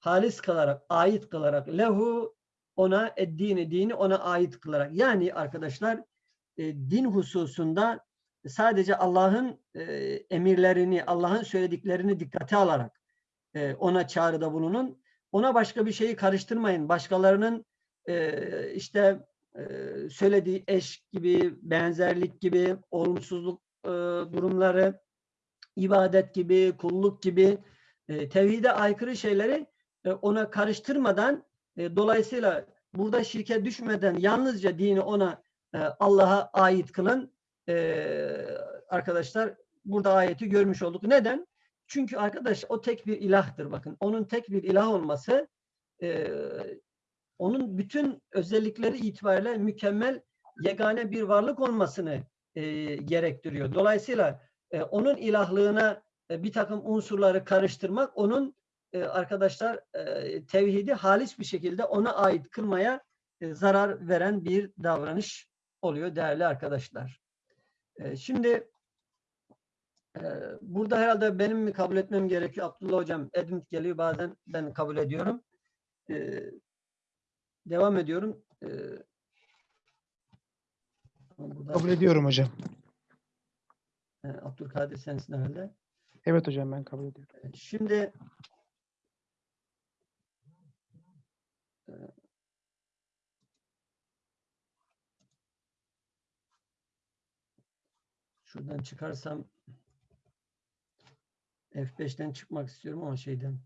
halis kılarak, ait kılarak lehu ona eddini dini ona ait kılarak. Yani arkadaşlar din hususunda sadece Allah'ın emirlerini, Allah'ın söylediklerini dikkate alarak ona çağrıda bulunun. Ona başka bir şeyi karıştırmayın. Başkalarının e, işte e, söylediği eş gibi, benzerlik gibi, olumsuzluk e, durumları, ibadet gibi, kulluk gibi e, tevhide aykırı şeyleri e, ona karıştırmadan e, dolayısıyla burada şirke düşmeden yalnızca dini ona e, Allah'a ait kılın e, arkadaşlar burada ayeti görmüş olduk. Neden? Çünkü arkadaş o tek bir ilahtır bakın. Onun tek bir ilah olması e, onun bütün özellikleri itibariyle mükemmel yegane bir varlık olmasını e, gerektiriyor. Dolayısıyla e, onun ilahlığına e, bir takım unsurları karıştırmak onun e, arkadaşlar e, tevhidi halis bir şekilde ona ait kılmaya e, zarar veren bir davranış oluyor değerli arkadaşlar. E, şimdi burada herhalde benim mi kabul etmem gerekiyor? Abdullah hocam Edmund geliyor bazen ben kabul ediyorum. E, devam ediyorum. E, burada- Kabul ediyorum hocam. e, Abdülkadir sensin herhalde. Evet hocam ben kabul ediyorum. Şimdi e, şuradan çıkarsam F5'ten çıkmak istiyorum ama şeyden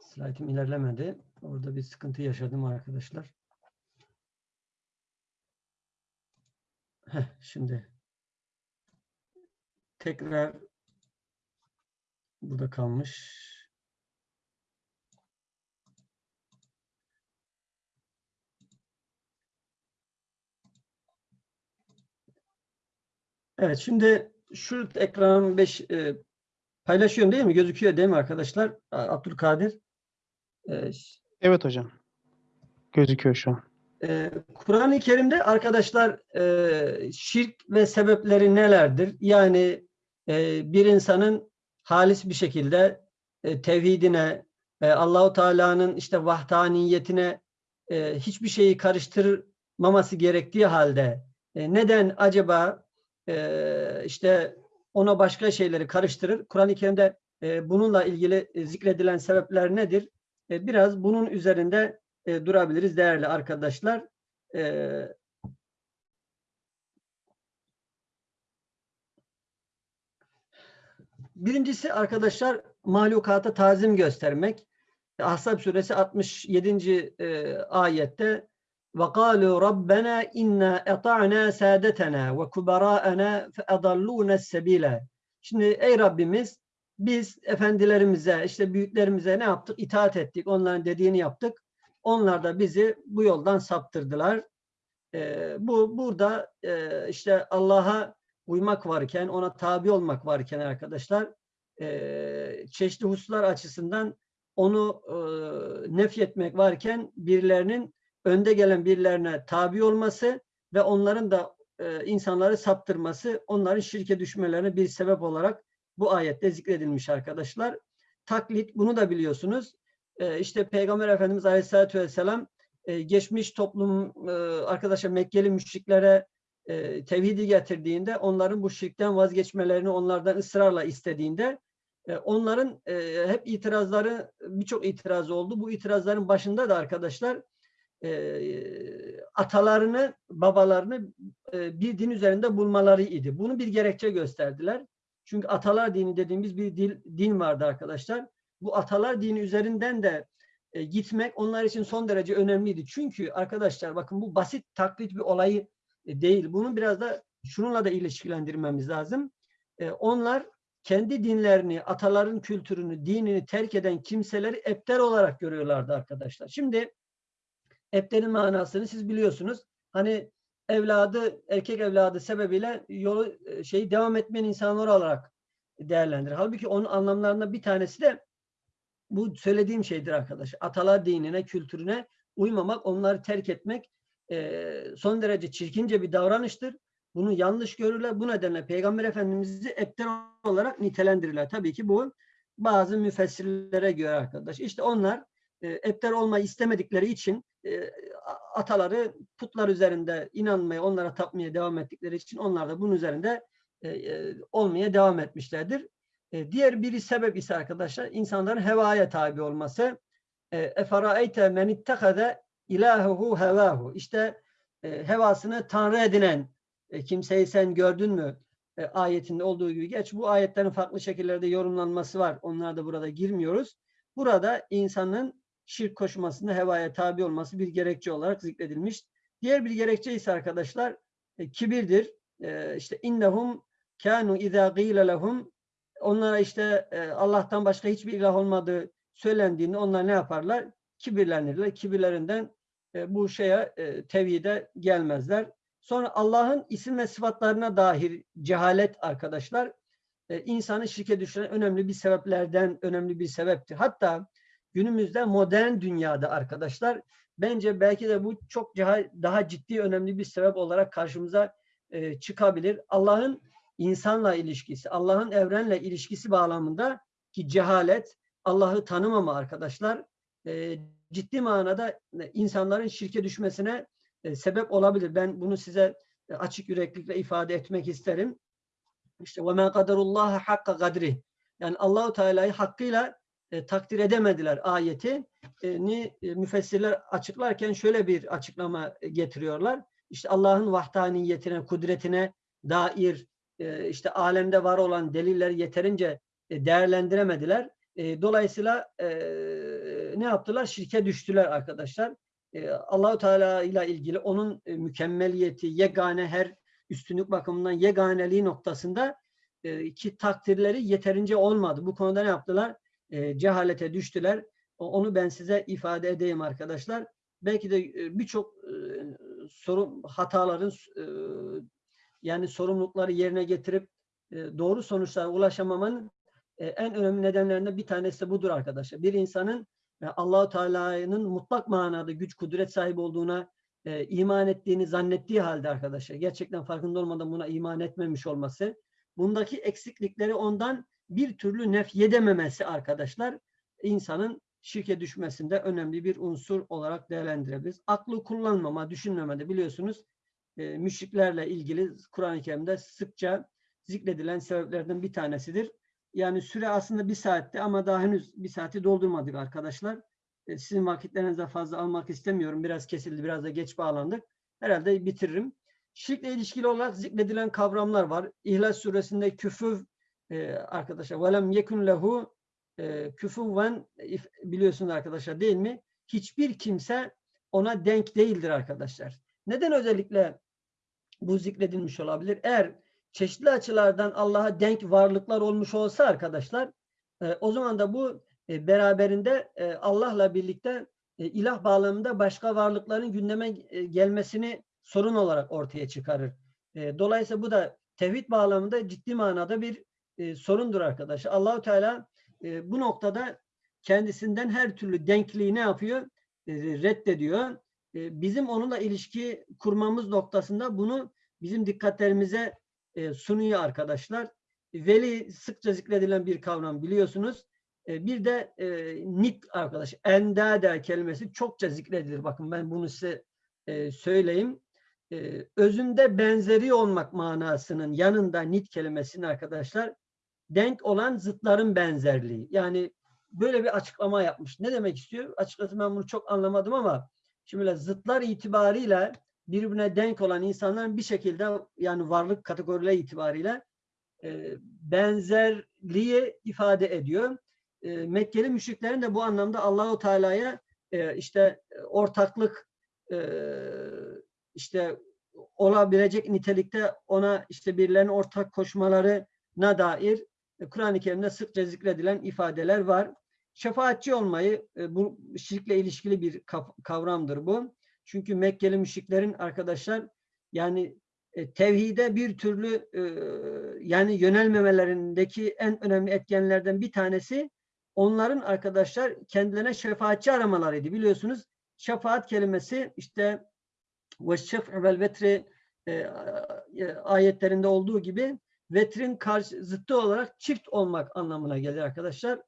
slaytım ilerlemedi. Orada bir sıkıntı yaşadım arkadaşlar. Heh, şimdi tekrar burada kalmış. Evet şimdi şu ekranın 5 paylaşıyorum değil mi? Gözüküyor değil mi arkadaşlar? Abdülkadir. E, Evet hocam. Gözüküyor şu an. Ee, Kur'an-ı Kerim'de arkadaşlar e, şirk ve sebepleri nelerdir? Yani e, bir insanın halis bir şekilde e, tevhidine, e, Allahu Teala'nın işte vahdaniyetine e, hiçbir şeyi karıştırmaması gerektiği halde e, neden acaba e, işte ona başka şeyleri karıştırır? Kur'an-ı Kerim'de e, bununla ilgili e, zikredilen sebepler nedir? E, biraz bunun üzerinde e, durabiliriz değerli arkadaşlar. E, birincisi arkadaşlar mahlukata tazim göstermek. Ahzab suresi 67. e, ayette وَقَالُوا رَبَّنَا اِنَّا اَطَعْنَا سَادَتَنَا وَكُبَرَاءَنَا فَاَضَلُّونَ السَّب۪يلَ Şimdi ey Rabbimiz biz efendilerimize, işte büyüklerimize ne yaptık? İtaat ettik. Onların dediğini yaptık. Onlar da bizi bu yoldan saptırdılar. Ee, bu burada e, işte Allah'a uymak varken, ona tabi olmak varken arkadaşlar e, çeşitli hususlar açısından onu e, nefyetmek varken birilerinin önde gelen birilerine tabi olması ve onların da e, insanları saptırması, onların şirke düşmelerine bir sebep olarak bu ayette zikredilmiş arkadaşlar. Taklit, bunu da biliyorsunuz. E, işte Peygamber Efendimiz Aleyhisselatü Vesselam e, geçmiş toplum e, arkadaşlar Mekkeli müşriklere e, tevhidi getirdiğinde onların bu şirkten vazgeçmelerini onlardan ısrarla istediğinde onların hep itirazları birçok itiraz oldu. Bu itirazların başında da arkadaşlar atalarını, babalarını bir din üzerinde bulmaları idi. Bunu bir gerekçe gösterdiler. Çünkü atalar dini dediğimiz bir dil, din vardı arkadaşlar. Bu atalar dini üzerinden de e, gitmek onlar için son derece önemliydi. Çünkü arkadaşlar bakın bu basit taklit bir olayı e, değil. Bunu biraz da şununla da ilişkilendirmemiz lazım. E, onlar kendi dinlerini, ataların kültürünü, dinini terk eden kimseleri epter olarak görüyorlardı arkadaşlar. Şimdi epterin manasını siz biliyorsunuz. Hani evladı, erkek evladı sebebiyle yolu e, şeyi devam etmeyen insanlar olarak değerlendirir. Halbuki onun anlamlarından bir tanesi de bu söylediğim şeydir arkadaş. Atalar dinine, kültürüne uymamak, onları terk etmek e, son derece çirkince bir davranıştır. Bunu yanlış görürler. Bu nedenle Peygamber Efendimiz'i epter olarak nitelendirirler. Tabii ki bu bazı müfessirlere göre arkadaş. İşte onlar e, epter olmayı istemedikleri için e, ataları putlar üzerinde inanmaya, onlara tapmaya devam ettikleri için onlar da bunun üzerinde e, e, olmaya devam etmişlerdir. E, diğer biri sebep ise arkadaşlar insanların hevaya tabi olması. E, Eferaeyte men ittehade ilahuhu hevahu. İşte e, hevasını tanrı edinen e, kimseyi sen gördün mü? Ayetinde olduğu gibi. Geç bu ayetlerin farklı şekillerde yorumlanması var. Onlara da burada girmiyoruz. Burada insanın şirk koşmasında hevaya tabi olması bir gerekçe olarak zikredilmiş. Diğer bir gerekçe ise arkadaşlar e, kibirdir. E, işte innehum kanu izâ gîle lehum onlara işte e, Allah'tan başka hiçbir ilah olmadığı söylendiğinde onlar ne yaparlar? Kibirlenirler. Kibirlerinden e, bu şeye e, tevhide gelmezler. Sonra Allah'ın isim ve sıfatlarına dair cehalet arkadaşlar insanı şirke düşüren önemli bir sebeplerden önemli bir sebeptir. Hatta günümüzde modern dünyada arkadaşlar bence belki de bu çok daha, ciddi önemli bir sebep olarak karşımıza çıkabilir. Allah'ın insanla ilişkisi, Allah'ın evrenle ilişkisi bağlamında ki cehalet, Allah'ı tanımama arkadaşlar e, ciddi manada e, insanların şirke düşmesine e, sebep olabilir. Ben bunu size e, açık yüreklikle ifade etmek isterim. İşte ve men kaderullaha hakka kadri. Yani Allahu Teala'yı hakkıyla e, takdir edemediler ayeti. E, ni e, müfessirler açıklarken şöyle bir açıklama getiriyorlar. İşte Allah'ın vahdaniyetine, kudretine dair e, işte alemde var olan delilleri yeterince e, değerlendiremediler. E, dolayısıyla e, ne yaptılar? Şirke düştüler arkadaşlar. E, Allahu Teala ile ilgili onun e, mükemmeliyeti, yegane her üstünlük bakımından yeganeliği noktasında ki takdirleri yeterince olmadı. Bu konuda ne yaptılar? Cehalete düştüler. Onu ben size ifade edeyim arkadaşlar. Belki de birçok sorun hataların yani sorumlulukları yerine getirip e, doğru sonuçlara ulaşamamanın e, en önemli nedenlerinden bir tanesi de budur arkadaşlar. Bir insanın e, Allahu Teala'nın mutlak manada güç kudret sahibi olduğuna e, iman ettiğini zannettiği halde arkadaşlar gerçekten farkında olmadan buna iman etmemiş olması bundaki eksiklikleri ondan bir türlü nefyedememesi arkadaşlar insanın şirke düşmesinde önemli bir unsur olarak değerlendirebiliriz. Aklı kullanmama, düşünmeme de biliyorsunuz e, müşriklerle ilgili Kur'an-ı Kerim'de sıkça zikredilen sebeplerden bir tanesidir. Yani süre aslında bir saatti ama daha henüz bir saati doldurmadık arkadaşlar. E, sizin vakitlerinize fazla almak istemiyorum. Biraz kesildi, biraz da geç bağlandık. Herhalde bitiririm. Şirkle ilişkili olarak zikredilen kavramlar var. İhlas suresinde küfür e, arkadaşlar velem yekun lehu e, küfüven biliyorsunuz arkadaşlar değil mi? Hiçbir kimse ona denk değildir arkadaşlar. Neden özellikle bu zikredilmiş olabilir? Eğer çeşitli açılardan Allah'a denk varlıklar olmuş olsa arkadaşlar e, o zaman da bu e, beraberinde e, Allah'la birlikte e, ilah bağlamında başka varlıkların gündeme e, gelmesini sorun olarak ortaya çıkarır. E, dolayısıyla bu da tevhid bağlamında ciddi manada bir e, sorundur arkadaşlar. Allahu Teala e, bu noktada kendisinden her türlü denkliği ne yapıyor? E, reddediyor. E, bizim onunla ilişki kurmamız noktasında bunu bizim dikkatlerimize e, sunuyor arkadaşlar. Veli sıkça zikredilen bir kavram biliyorsunuz. E, bir de e, nit arkadaş, endade kelimesi çokça zikredilir. Bakın ben bunu size söyleyeyim. Özünde benzeri olmak manasının yanında nit kelimesinin arkadaşlar denk olan zıtların benzerliği. Yani böyle bir açıklama yapmış. Ne demek istiyor? Açıkçası ben bunu çok anlamadım ama şimdi böyle zıtlar itibariyle birbirine denk olan insanların bir şekilde yani varlık kategorileri itibariyle e, benzerliği ifade ediyor. E, Mekkeli müşriklerin de bu anlamda Allahu Teala'ya e, işte ortaklık e, işte olabilecek nitelikte ona işte birilerinin ortak koşmalarına dair e, Kur'an-ı Kerim'de sıkça zikredilen ifadeler var. Şefaatçi olmayı e, bu şirkle ilişkili bir kavramdır bu. Çünkü Mekkeli müşriklerin arkadaşlar yani e, tevhide bir türlü e, yani yönelmemelerindeki en önemli etkenlerden bir tanesi onların arkadaşlar kendilerine şefaatçi aramalarıydı. Biliyorsunuz şefaat kelimesi işte ve şef'u vel vetri ayetlerinde olduğu gibi vetrin karşı zıttı olarak çift olmak anlamına gelir arkadaşlar.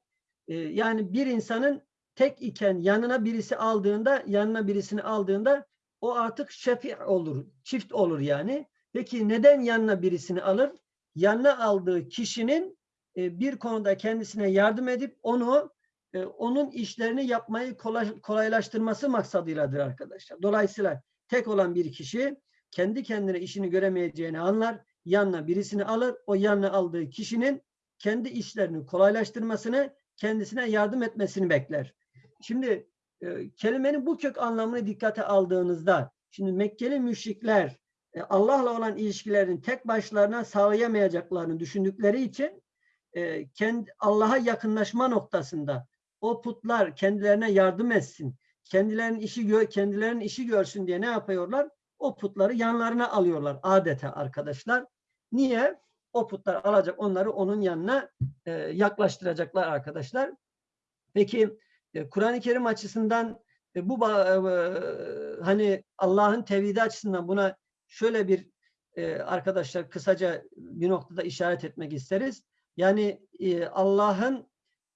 E, yani bir insanın tek iken yanına birisi aldığında, yanına birisini aldığında o artık şefi olur, çift olur yani. Peki neden yanına birisini alır? Yanına aldığı kişinin e, bir konuda kendisine yardım edip onu e, onun işlerini yapmayı kolay, kolaylaştırması maksadıyladır arkadaşlar. Dolayısıyla tek olan bir kişi kendi kendine işini göremeyeceğini anlar, yanına birisini alır, o yanına aldığı kişinin kendi işlerini kolaylaştırmasını, kendisine yardım etmesini bekler. Şimdi e, kelimenin bu kök anlamını dikkate aldığınızda, şimdi Mekkeli müşrikler e, Allah'la olan ilişkilerini tek başlarına sağlayamayacaklarını düşündükleri için e, kendi Allah'a yakınlaşma noktasında o putlar kendilerine yardım etsin, kendilerinin işi kendilerinin işi görsün diye ne yapıyorlar? O putları yanlarına alıyorlar adeta arkadaşlar. Niye? O putlar alacak onları onun yanına e, yaklaştıracaklar arkadaşlar. Peki e, Kur'an-ı Kerim açısından e, bu ba- e, hani Allah'ın tevhidi açısından buna şöyle bir e, arkadaşlar kısaca bir noktada işaret etmek isteriz. Yani e, Allah'ın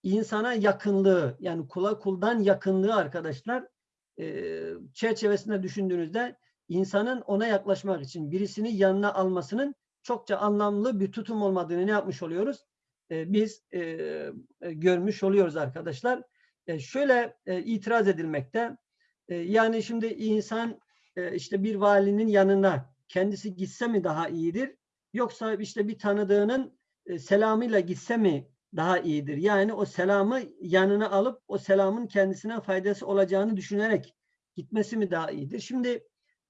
insana yakınlığı yani kula kuldan yakınlığı arkadaşlar e, çerçevesinde düşündüğünüzde insanın ona yaklaşmak için birisini yanına almasının çokça anlamlı bir tutum olmadığını ne yapmış oluyoruz? E, biz e, e, görmüş oluyoruz arkadaşlar. Şöyle itiraz edilmekte. Yani şimdi insan işte bir valinin yanına kendisi gitse mi daha iyidir? Yoksa işte bir tanıdığının e, selamıyla gitse mi daha iyidir? Yani o selamı yanına alıp o selamın kendisine faydası olacağını düşünerek gitmesi mi daha iyidir? Şimdi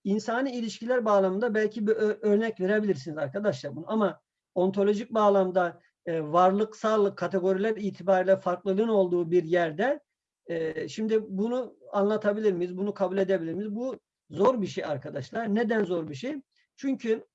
insani ilişkiler bağlamında belki bir örnek verebilirsiniz arkadaşlar bunu ama ontolojik bağlamda e, varlıksal kategoriler itibariyle farklılığın olduğu bir yerde e, şimdi bunu anlatabilir miyiz? Bunu kabul edebilir miyiz? Bu zor bir şey arkadaşlar. Neden zor bir şey? Çünkü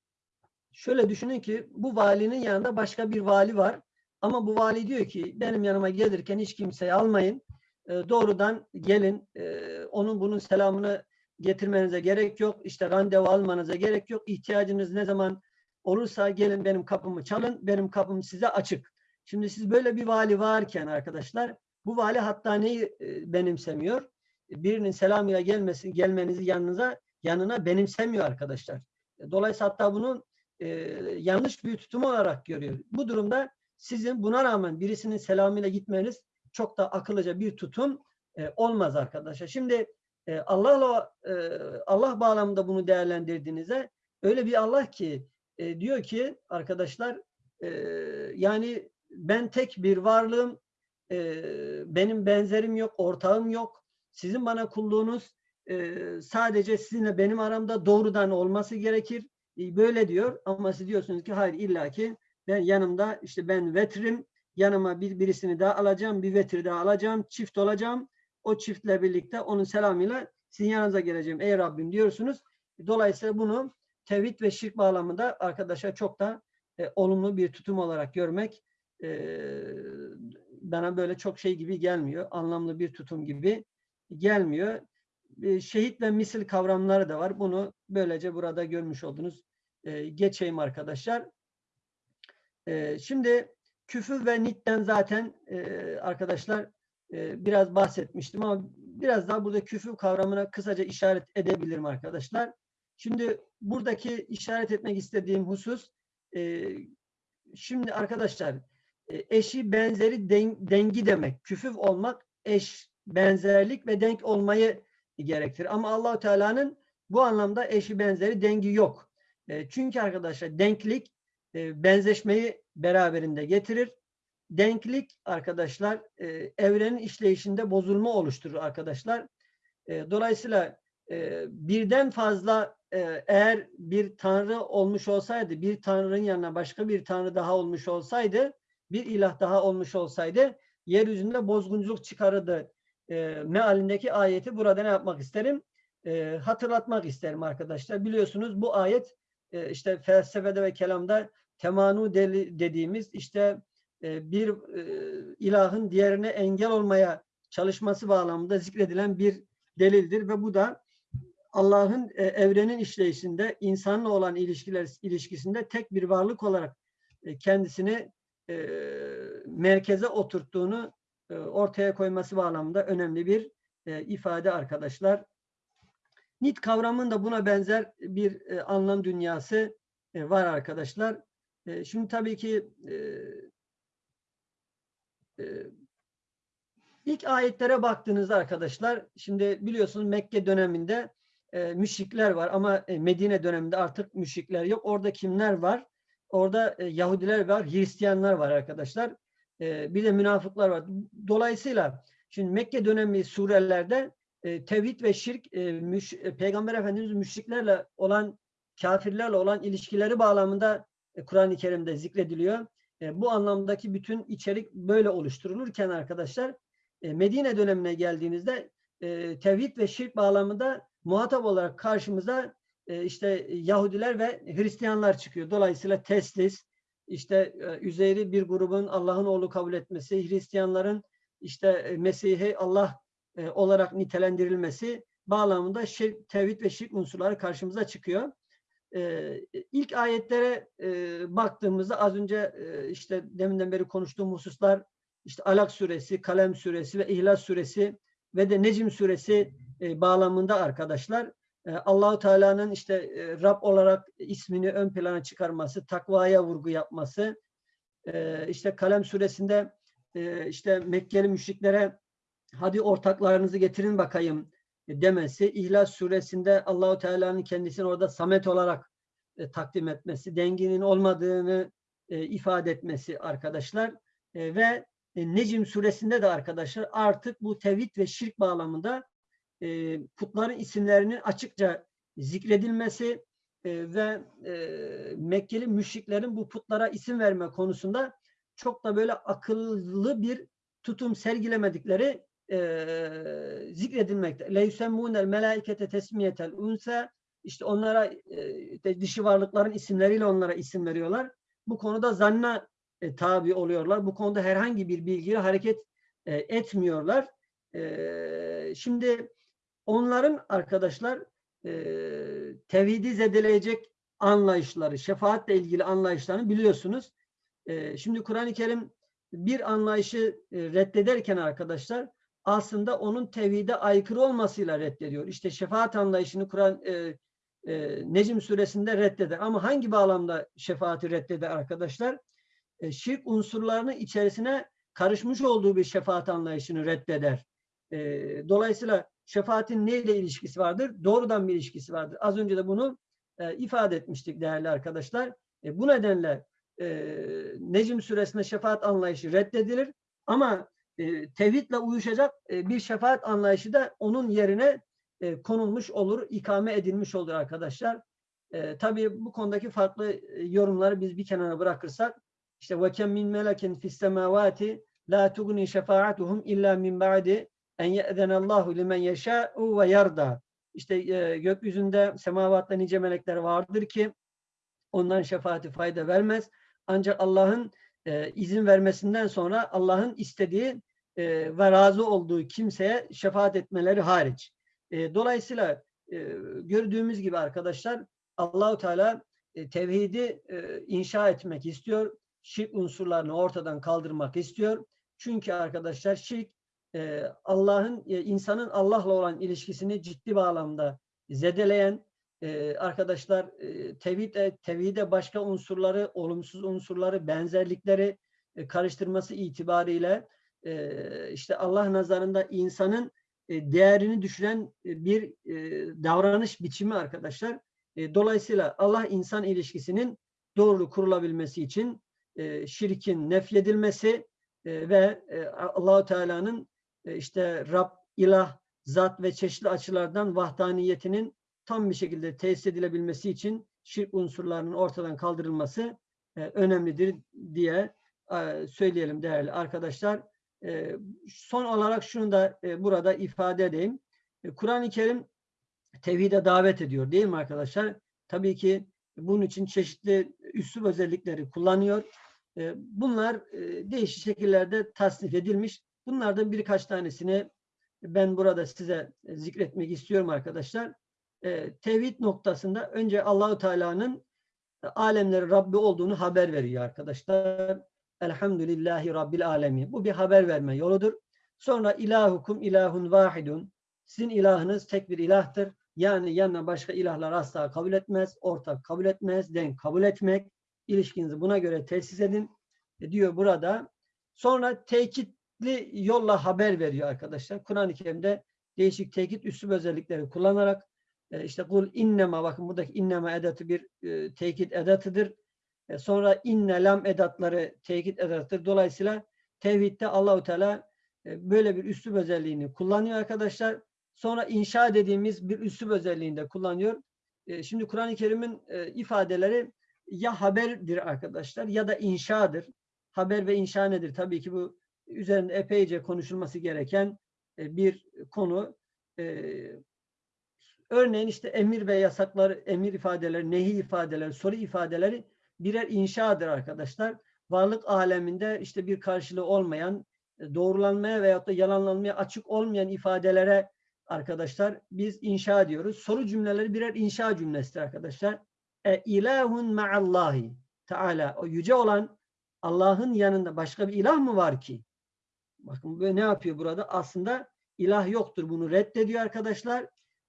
şöyle düşünün ki bu valinin yanında başka bir vali var. Ama bu vali diyor ki benim yanıma gelirken hiç kimseyi almayın. E, doğrudan gelin. E, onun bunun selamını getirmenize gerek yok. İşte randevu almanıza gerek yok. İhtiyacınız ne zaman olursa gelin benim kapımı çalın. Benim kapım size açık. Şimdi siz böyle bir vali varken arkadaşlar bu vali hatta neyi e, benimsemiyor? Birinin selamıyla gelmesi, gelmenizi yanınıza yanına benimsemiyor arkadaşlar. Dolayısıyla hatta bunu e, yanlış bir tutum olarak görüyor. Bu durumda sizin buna rağmen birisinin selamıyla gitmeniz çok da akıllıca bir tutum e, olmaz arkadaşlar. Şimdi e, Allah'la e, Allah bağlamında bunu değerlendirdiğinizde öyle bir Allah ki e, diyor ki arkadaşlar e, yani ben tek bir varlığım e, benim benzerim yok, ortağım yok. Sizin bana kulluğunuz e, sadece sizinle benim aramda doğrudan olması gerekir. E, böyle diyor ama siz diyorsunuz ki hayır illaki ben yanımda işte ben vetrim yanıma bir birisini daha alacağım, bir vetir daha alacağım, çift olacağım. O çiftle birlikte onun selamıyla sizin yanınıza geleceğim ey Rabbim diyorsunuz. Dolayısıyla bunu tevhid ve şirk bağlamında arkadaşlar çok da e, olumlu bir tutum olarak görmek e, bana böyle çok şey gibi gelmiyor. Anlamlı bir tutum gibi gelmiyor. E, şehit ve misil kavramları da var. Bunu böylece burada görmüş oldunuz. E, geçeyim arkadaşlar. E, şimdi küfür ve nitten zaten e, arkadaşlar e, biraz bahsetmiştim ama biraz daha burada küfür kavramına kısaca işaret edebilirim arkadaşlar. Şimdi buradaki işaret etmek istediğim husus e, şimdi arkadaşlar e, eşi benzeri den, dengi demek. Küfüf olmak eş, benzerlik ve denk olmayı gerektirir. Ama Allahu Teala'nın bu anlamda eşi benzeri dengi yok. E, çünkü arkadaşlar denklik benzeşmeyi beraberinde getirir. Denklik arkadaşlar e, evrenin işleyişinde bozulma oluşturur arkadaşlar. E, dolayısıyla e, birden fazla e, eğer bir tanrı olmuş olsaydı, bir tanrının yanına başka bir tanrı daha olmuş olsaydı, bir ilah daha olmuş olsaydı yeryüzünde bozgunculuk çıkarırdı. E, mealindeki ayeti burada ne yapmak isterim? E, hatırlatmak isterim arkadaşlar. Biliyorsunuz bu ayet e, işte felsefede ve kelamda temanu deli dediğimiz işte bir e, ilahın diğerine engel olmaya çalışması bağlamında zikredilen bir delildir ve bu da Allah'ın e, evrenin işleyişinde insanla olan ilişkiler ilişkisinde tek bir varlık olarak e, kendisini e, merkeze oturttuğunu e, ortaya koyması bağlamında önemli bir e, ifade arkadaşlar. Nit kavramının da buna benzer bir e, anlam dünyası e, var arkadaşlar. E, şimdi tabii ki e, e, ilk ayetlere baktığınızda arkadaşlar, şimdi biliyorsunuz Mekke döneminde e, müşrikler var ama e, Medine döneminde artık müşrikler yok. Orada kimler var? Orada e, Yahudiler var, Hristiyanlar var arkadaşlar. Bir de münafıklar var. Dolayısıyla şimdi Mekke dönemi surelerde e, tevhid ve şirk Peygamber Efendimiz müşriklerle olan kafirlerle olan ilişkileri bağlamında Kur'an-ı Kerim'de zikrediliyor. E, bu anlamdaki bütün içerik böyle oluşturulurken arkadaşlar e, Medine dönemine geldiğinizde e, tevhid ve şirk bağlamında muhatap olarak karşımıza e, işte Yahudiler ve Hristiyanlar çıkıyor. Dolayısıyla teslis, işte e, Üzeyr'i bir grubun Allah'ın oğlu kabul etmesi, Hristiyanların işte Mesih'i Allah olarak nitelendirilmesi bağlamında şirk, tevhid ve şirk unsurları karşımıza çıkıyor. E, ilk ayetlere e, baktığımızda az önce e, işte deminden beri konuştuğum hususlar işte Alak suresi, Kalem suresi ve İhlas suresi ve de Necim suresi e, bağlamında arkadaşlar. Allahu Teala'nın işte Rab olarak ismini ön plana çıkarması, takvaya vurgu yapması, işte Kalem suresinde işte Mekkeli müşriklere hadi ortaklarınızı getirin bakayım demesi, İhlas suresinde Allahu Teala'nın kendisini orada samet olarak e, takdim etmesi, denginin olmadığını e, ifade etmesi arkadaşlar. E, ve e, Necim suresinde de arkadaşlar artık bu tevhid ve şirk bağlamında e, putların isimlerinin açıkça zikredilmesi e, ve e, Mekkeli müşriklerin bu putlara isim verme konusunda çok da böyle akıllı bir tutum sergilemedikleri e, zikredilmekte. Leysemmûnel melâikete tesmiyetel unse işte onlara e, dişi varlıkların isimleriyle onlara isim veriyorlar. Bu konuda zanna e, tabi oluyorlar. Bu konuda herhangi bir bilgiyle hareket e, etmiyorlar. E, şimdi onların arkadaşlar e, tevhidi zedeleyecek anlayışları, şefaatle ilgili anlayışlarını biliyorsunuz. E, şimdi Kur'an-ı Kerim bir anlayışı e, reddederken arkadaşlar aslında onun tevhide aykırı olmasıyla reddediyor. İşte şefaat anlayışını Kur'an e, e, Necm suresinde reddeder. Ama hangi bağlamda şefaati reddeder arkadaşlar? E, şirk unsurlarının içerisine karışmış olduğu bir şefaat anlayışını reddeder. E, dolayısıyla şefaatin neyle ilişkisi vardır? Doğrudan bir ilişkisi vardır. Az önce de bunu e, ifade etmiştik değerli arkadaşlar. E, bu nedenle e, Necm suresinde şefaat anlayışı reddedilir. Ama e, tevhidle uyuşacak e, bir şefaat anlayışı da onun yerine e, konulmuş olur, ikame edilmiş olur arkadaşlar. E, tabii bu konudaki farklı yorumları biz bir kenara bırakırsak işte kem min melekin fis semavati la tugni şefaatuhum illa min ba'di en ye'zenallahu limen yeşâ'u ve yarda. İşte e, gökyüzünde semavatta nice melekler vardır ki onların şefaati fayda vermez. Ancak Allah'ın e, izin vermesinden sonra Allah'ın istediği e, ve razı olduğu kimseye şefaat etmeleri hariç. E, dolayısıyla e, gördüğümüz gibi arkadaşlar Allahu Teala e, tevhidi e, inşa etmek istiyor. Şirk unsurlarını ortadan kaldırmak istiyor. Çünkü arkadaşlar şirk e, Allah'ın e, insanın Allah'la olan ilişkisini ciddi bağlamda zedeleyen arkadaşlar e, tevhid tevhide başka unsurları, olumsuz unsurları, benzerlikleri karıştırması itibariyle işte Allah nazarında insanın değerini düşüren bir davranış biçimi arkadaşlar. Dolayısıyla Allah insan ilişkisinin doğru kurulabilmesi için şirkin nefyedilmesi ve e, Allahu Teala'nın işte Rab, ilah, zat ve çeşitli açılardan vahdaniyetinin tam bir şekilde tesis edilebilmesi için şirk unsurlarının ortadan kaldırılması e, önemlidir diye e, söyleyelim değerli arkadaşlar. E, son olarak şunu da burada ifade edeyim. Kur'an-ı Kerim tevhide davet ediyor değil mi arkadaşlar? Tabii ki bunun için çeşitli üslup özellikleri kullanıyor. Bunlar değişik şekillerde tasnif edilmiş. Bunlardan birkaç tanesini ben burada size zikretmek istiyorum arkadaşlar. E, tevhid noktasında önce Allahu Teala'nın alemlerin Rabbi olduğunu haber veriyor arkadaşlar. Elhamdülillahi Rabbil alemin. Bu bir haber verme yoludur. Sonra ilahukum ilahun vahidun. Sizin ilahınız tek bir ilahtır. Yani yanına başka ilahlar asla kabul etmez, ortak kabul etmez, denk kabul etmek. İlişkinizi buna göre tesis edin. E diyor burada Sonra tekitli yolla haber veriyor arkadaşlar. Kur'an-ı Kerim'de değişik tekit üslub özellikleri kullanarak e, işte kul innema bakın buradaki innema edatı bir e, tekit edatıdır. E, sonra inne lam edatları tekit edatıdır. Dolayısıyla tevhidde Allahu Teala e, böyle bir üslub özelliğini kullanıyor arkadaşlar. Sonra inşa dediğimiz bir üslub özelliğini de kullanıyor. E, Şimdi Kur'an-ı Kerim'in e, ifadeleri ya haberdir arkadaşlar ya da inşadır. Haber ve inşa nedir? Tabii ki bu üzerinde epeyce konuşulması gereken e, bir konu. Örneğin işte emir ve yasaklar, emir ifadeleri, nehi ifadeleri, soru ifadeleri birer inşadır arkadaşlar. Varlık aleminde işte bir karşılığı olmayan, doğrulanmaya veyahut da yalanlanmaya açık olmayan ifadelere arkadaşlar biz inşa diyoruz. Soru cümleleri birer inşa cümlesidir arkadaşlar. E ilahun ma'allahi Teala o yüce olan Allah'ın yanında başka bir ilah mı var ki? Bakın ne yapıyor burada? Aslında ilah yoktur. Bunu reddediyor arkadaşlar.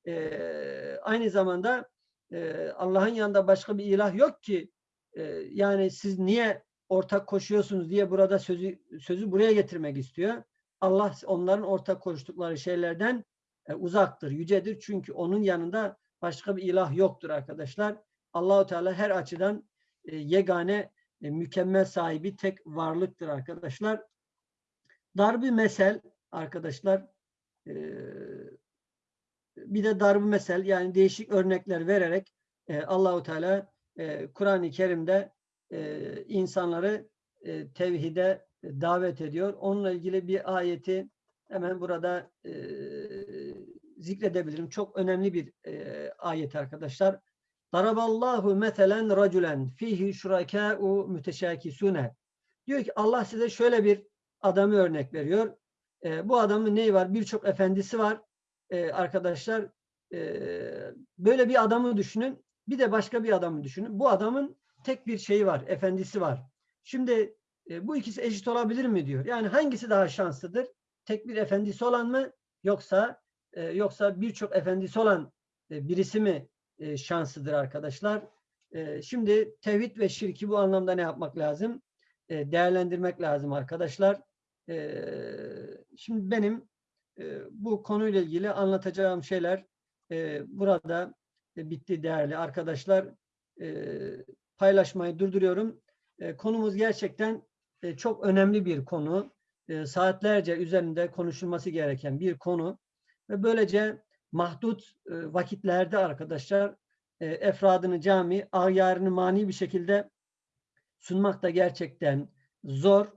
Ee, aynı zamanda e, Allah'ın yanında başka bir ilah yok ki e, yani siz niye ortak koşuyorsunuz diye burada sözü sözü buraya getirmek istiyor. Allah onların ortak koştukları şeylerden e, uzaktır, yücedir. Çünkü onun yanında başka bir ilah yoktur arkadaşlar. Allahu Teala her açıdan e, yegane, e, mükemmel sahibi tek varlıktır arkadaşlar. Darbi mesel arkadaşlar e, bir de darbu mesel yani değişik örnekler vererek e, Allahu Teala e, Kur'an-ı Kerim'de e, insanları e, tevhide davet ediyor. Onunla ilgili bir ayeti hemen burada e, zikredebilirim. Çok önemli bir e, ayet arkadaşlar. Daraballahu meselen raculen fihi şurakâ'u müteşâkisûne. Diyor ki Allah size şöyle bir adamı örnek veriyor. E, bu adamın neyi var? Birçok efendisi var. E, arkadaşlar e, böyle bir adamı düşünün. Bir de başka bir adamı düşünün. Bu adamın tek bir şeyi var. Efendisi var. Şimdi e, bu ikisi eşit olabilir mi diyor. Yani hangisi daha şanslıdır? Tek bir efendisi olan mı? Yoksa e, yoksa birçok efendisi olan e, birisi mi e, şanslıdır arkadaşlar? E, şimdi tevhid ve şirki bu anlamda ne yapmak lazım? E, değerlendirmek lazım arkadaşlar. E, şimdi benim e, bu konuyla ilgili anlatacağım şeyler e, burada e, bitti değerli arkadaşlar. E, paylaşmayı durduruyorum. Konumuz gerçekten çok önemli bir konu. Saatlerce üzerinde konuşulması gereken bir konu. Ve böylece mahdut vakitlerde arkadaşlar efradını cami, ağyarını mani bir şekilde sunmak da gerçekten zor.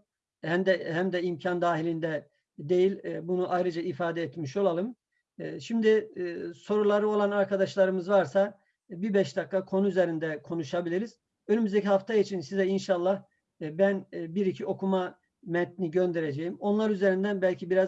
Hem de hem de imkan dahilinde değil. E, bunu ayrıca ifade etmiş olalım. E, şimdi e, soruları olan arkadaşlarımız varsa bir beş dakika konu üzerinde konuşabiliriz. Önümüzdeki hafta için size inşallah ben bir iki okuma metni göndereceğim. Onlar üzerinden belki biraz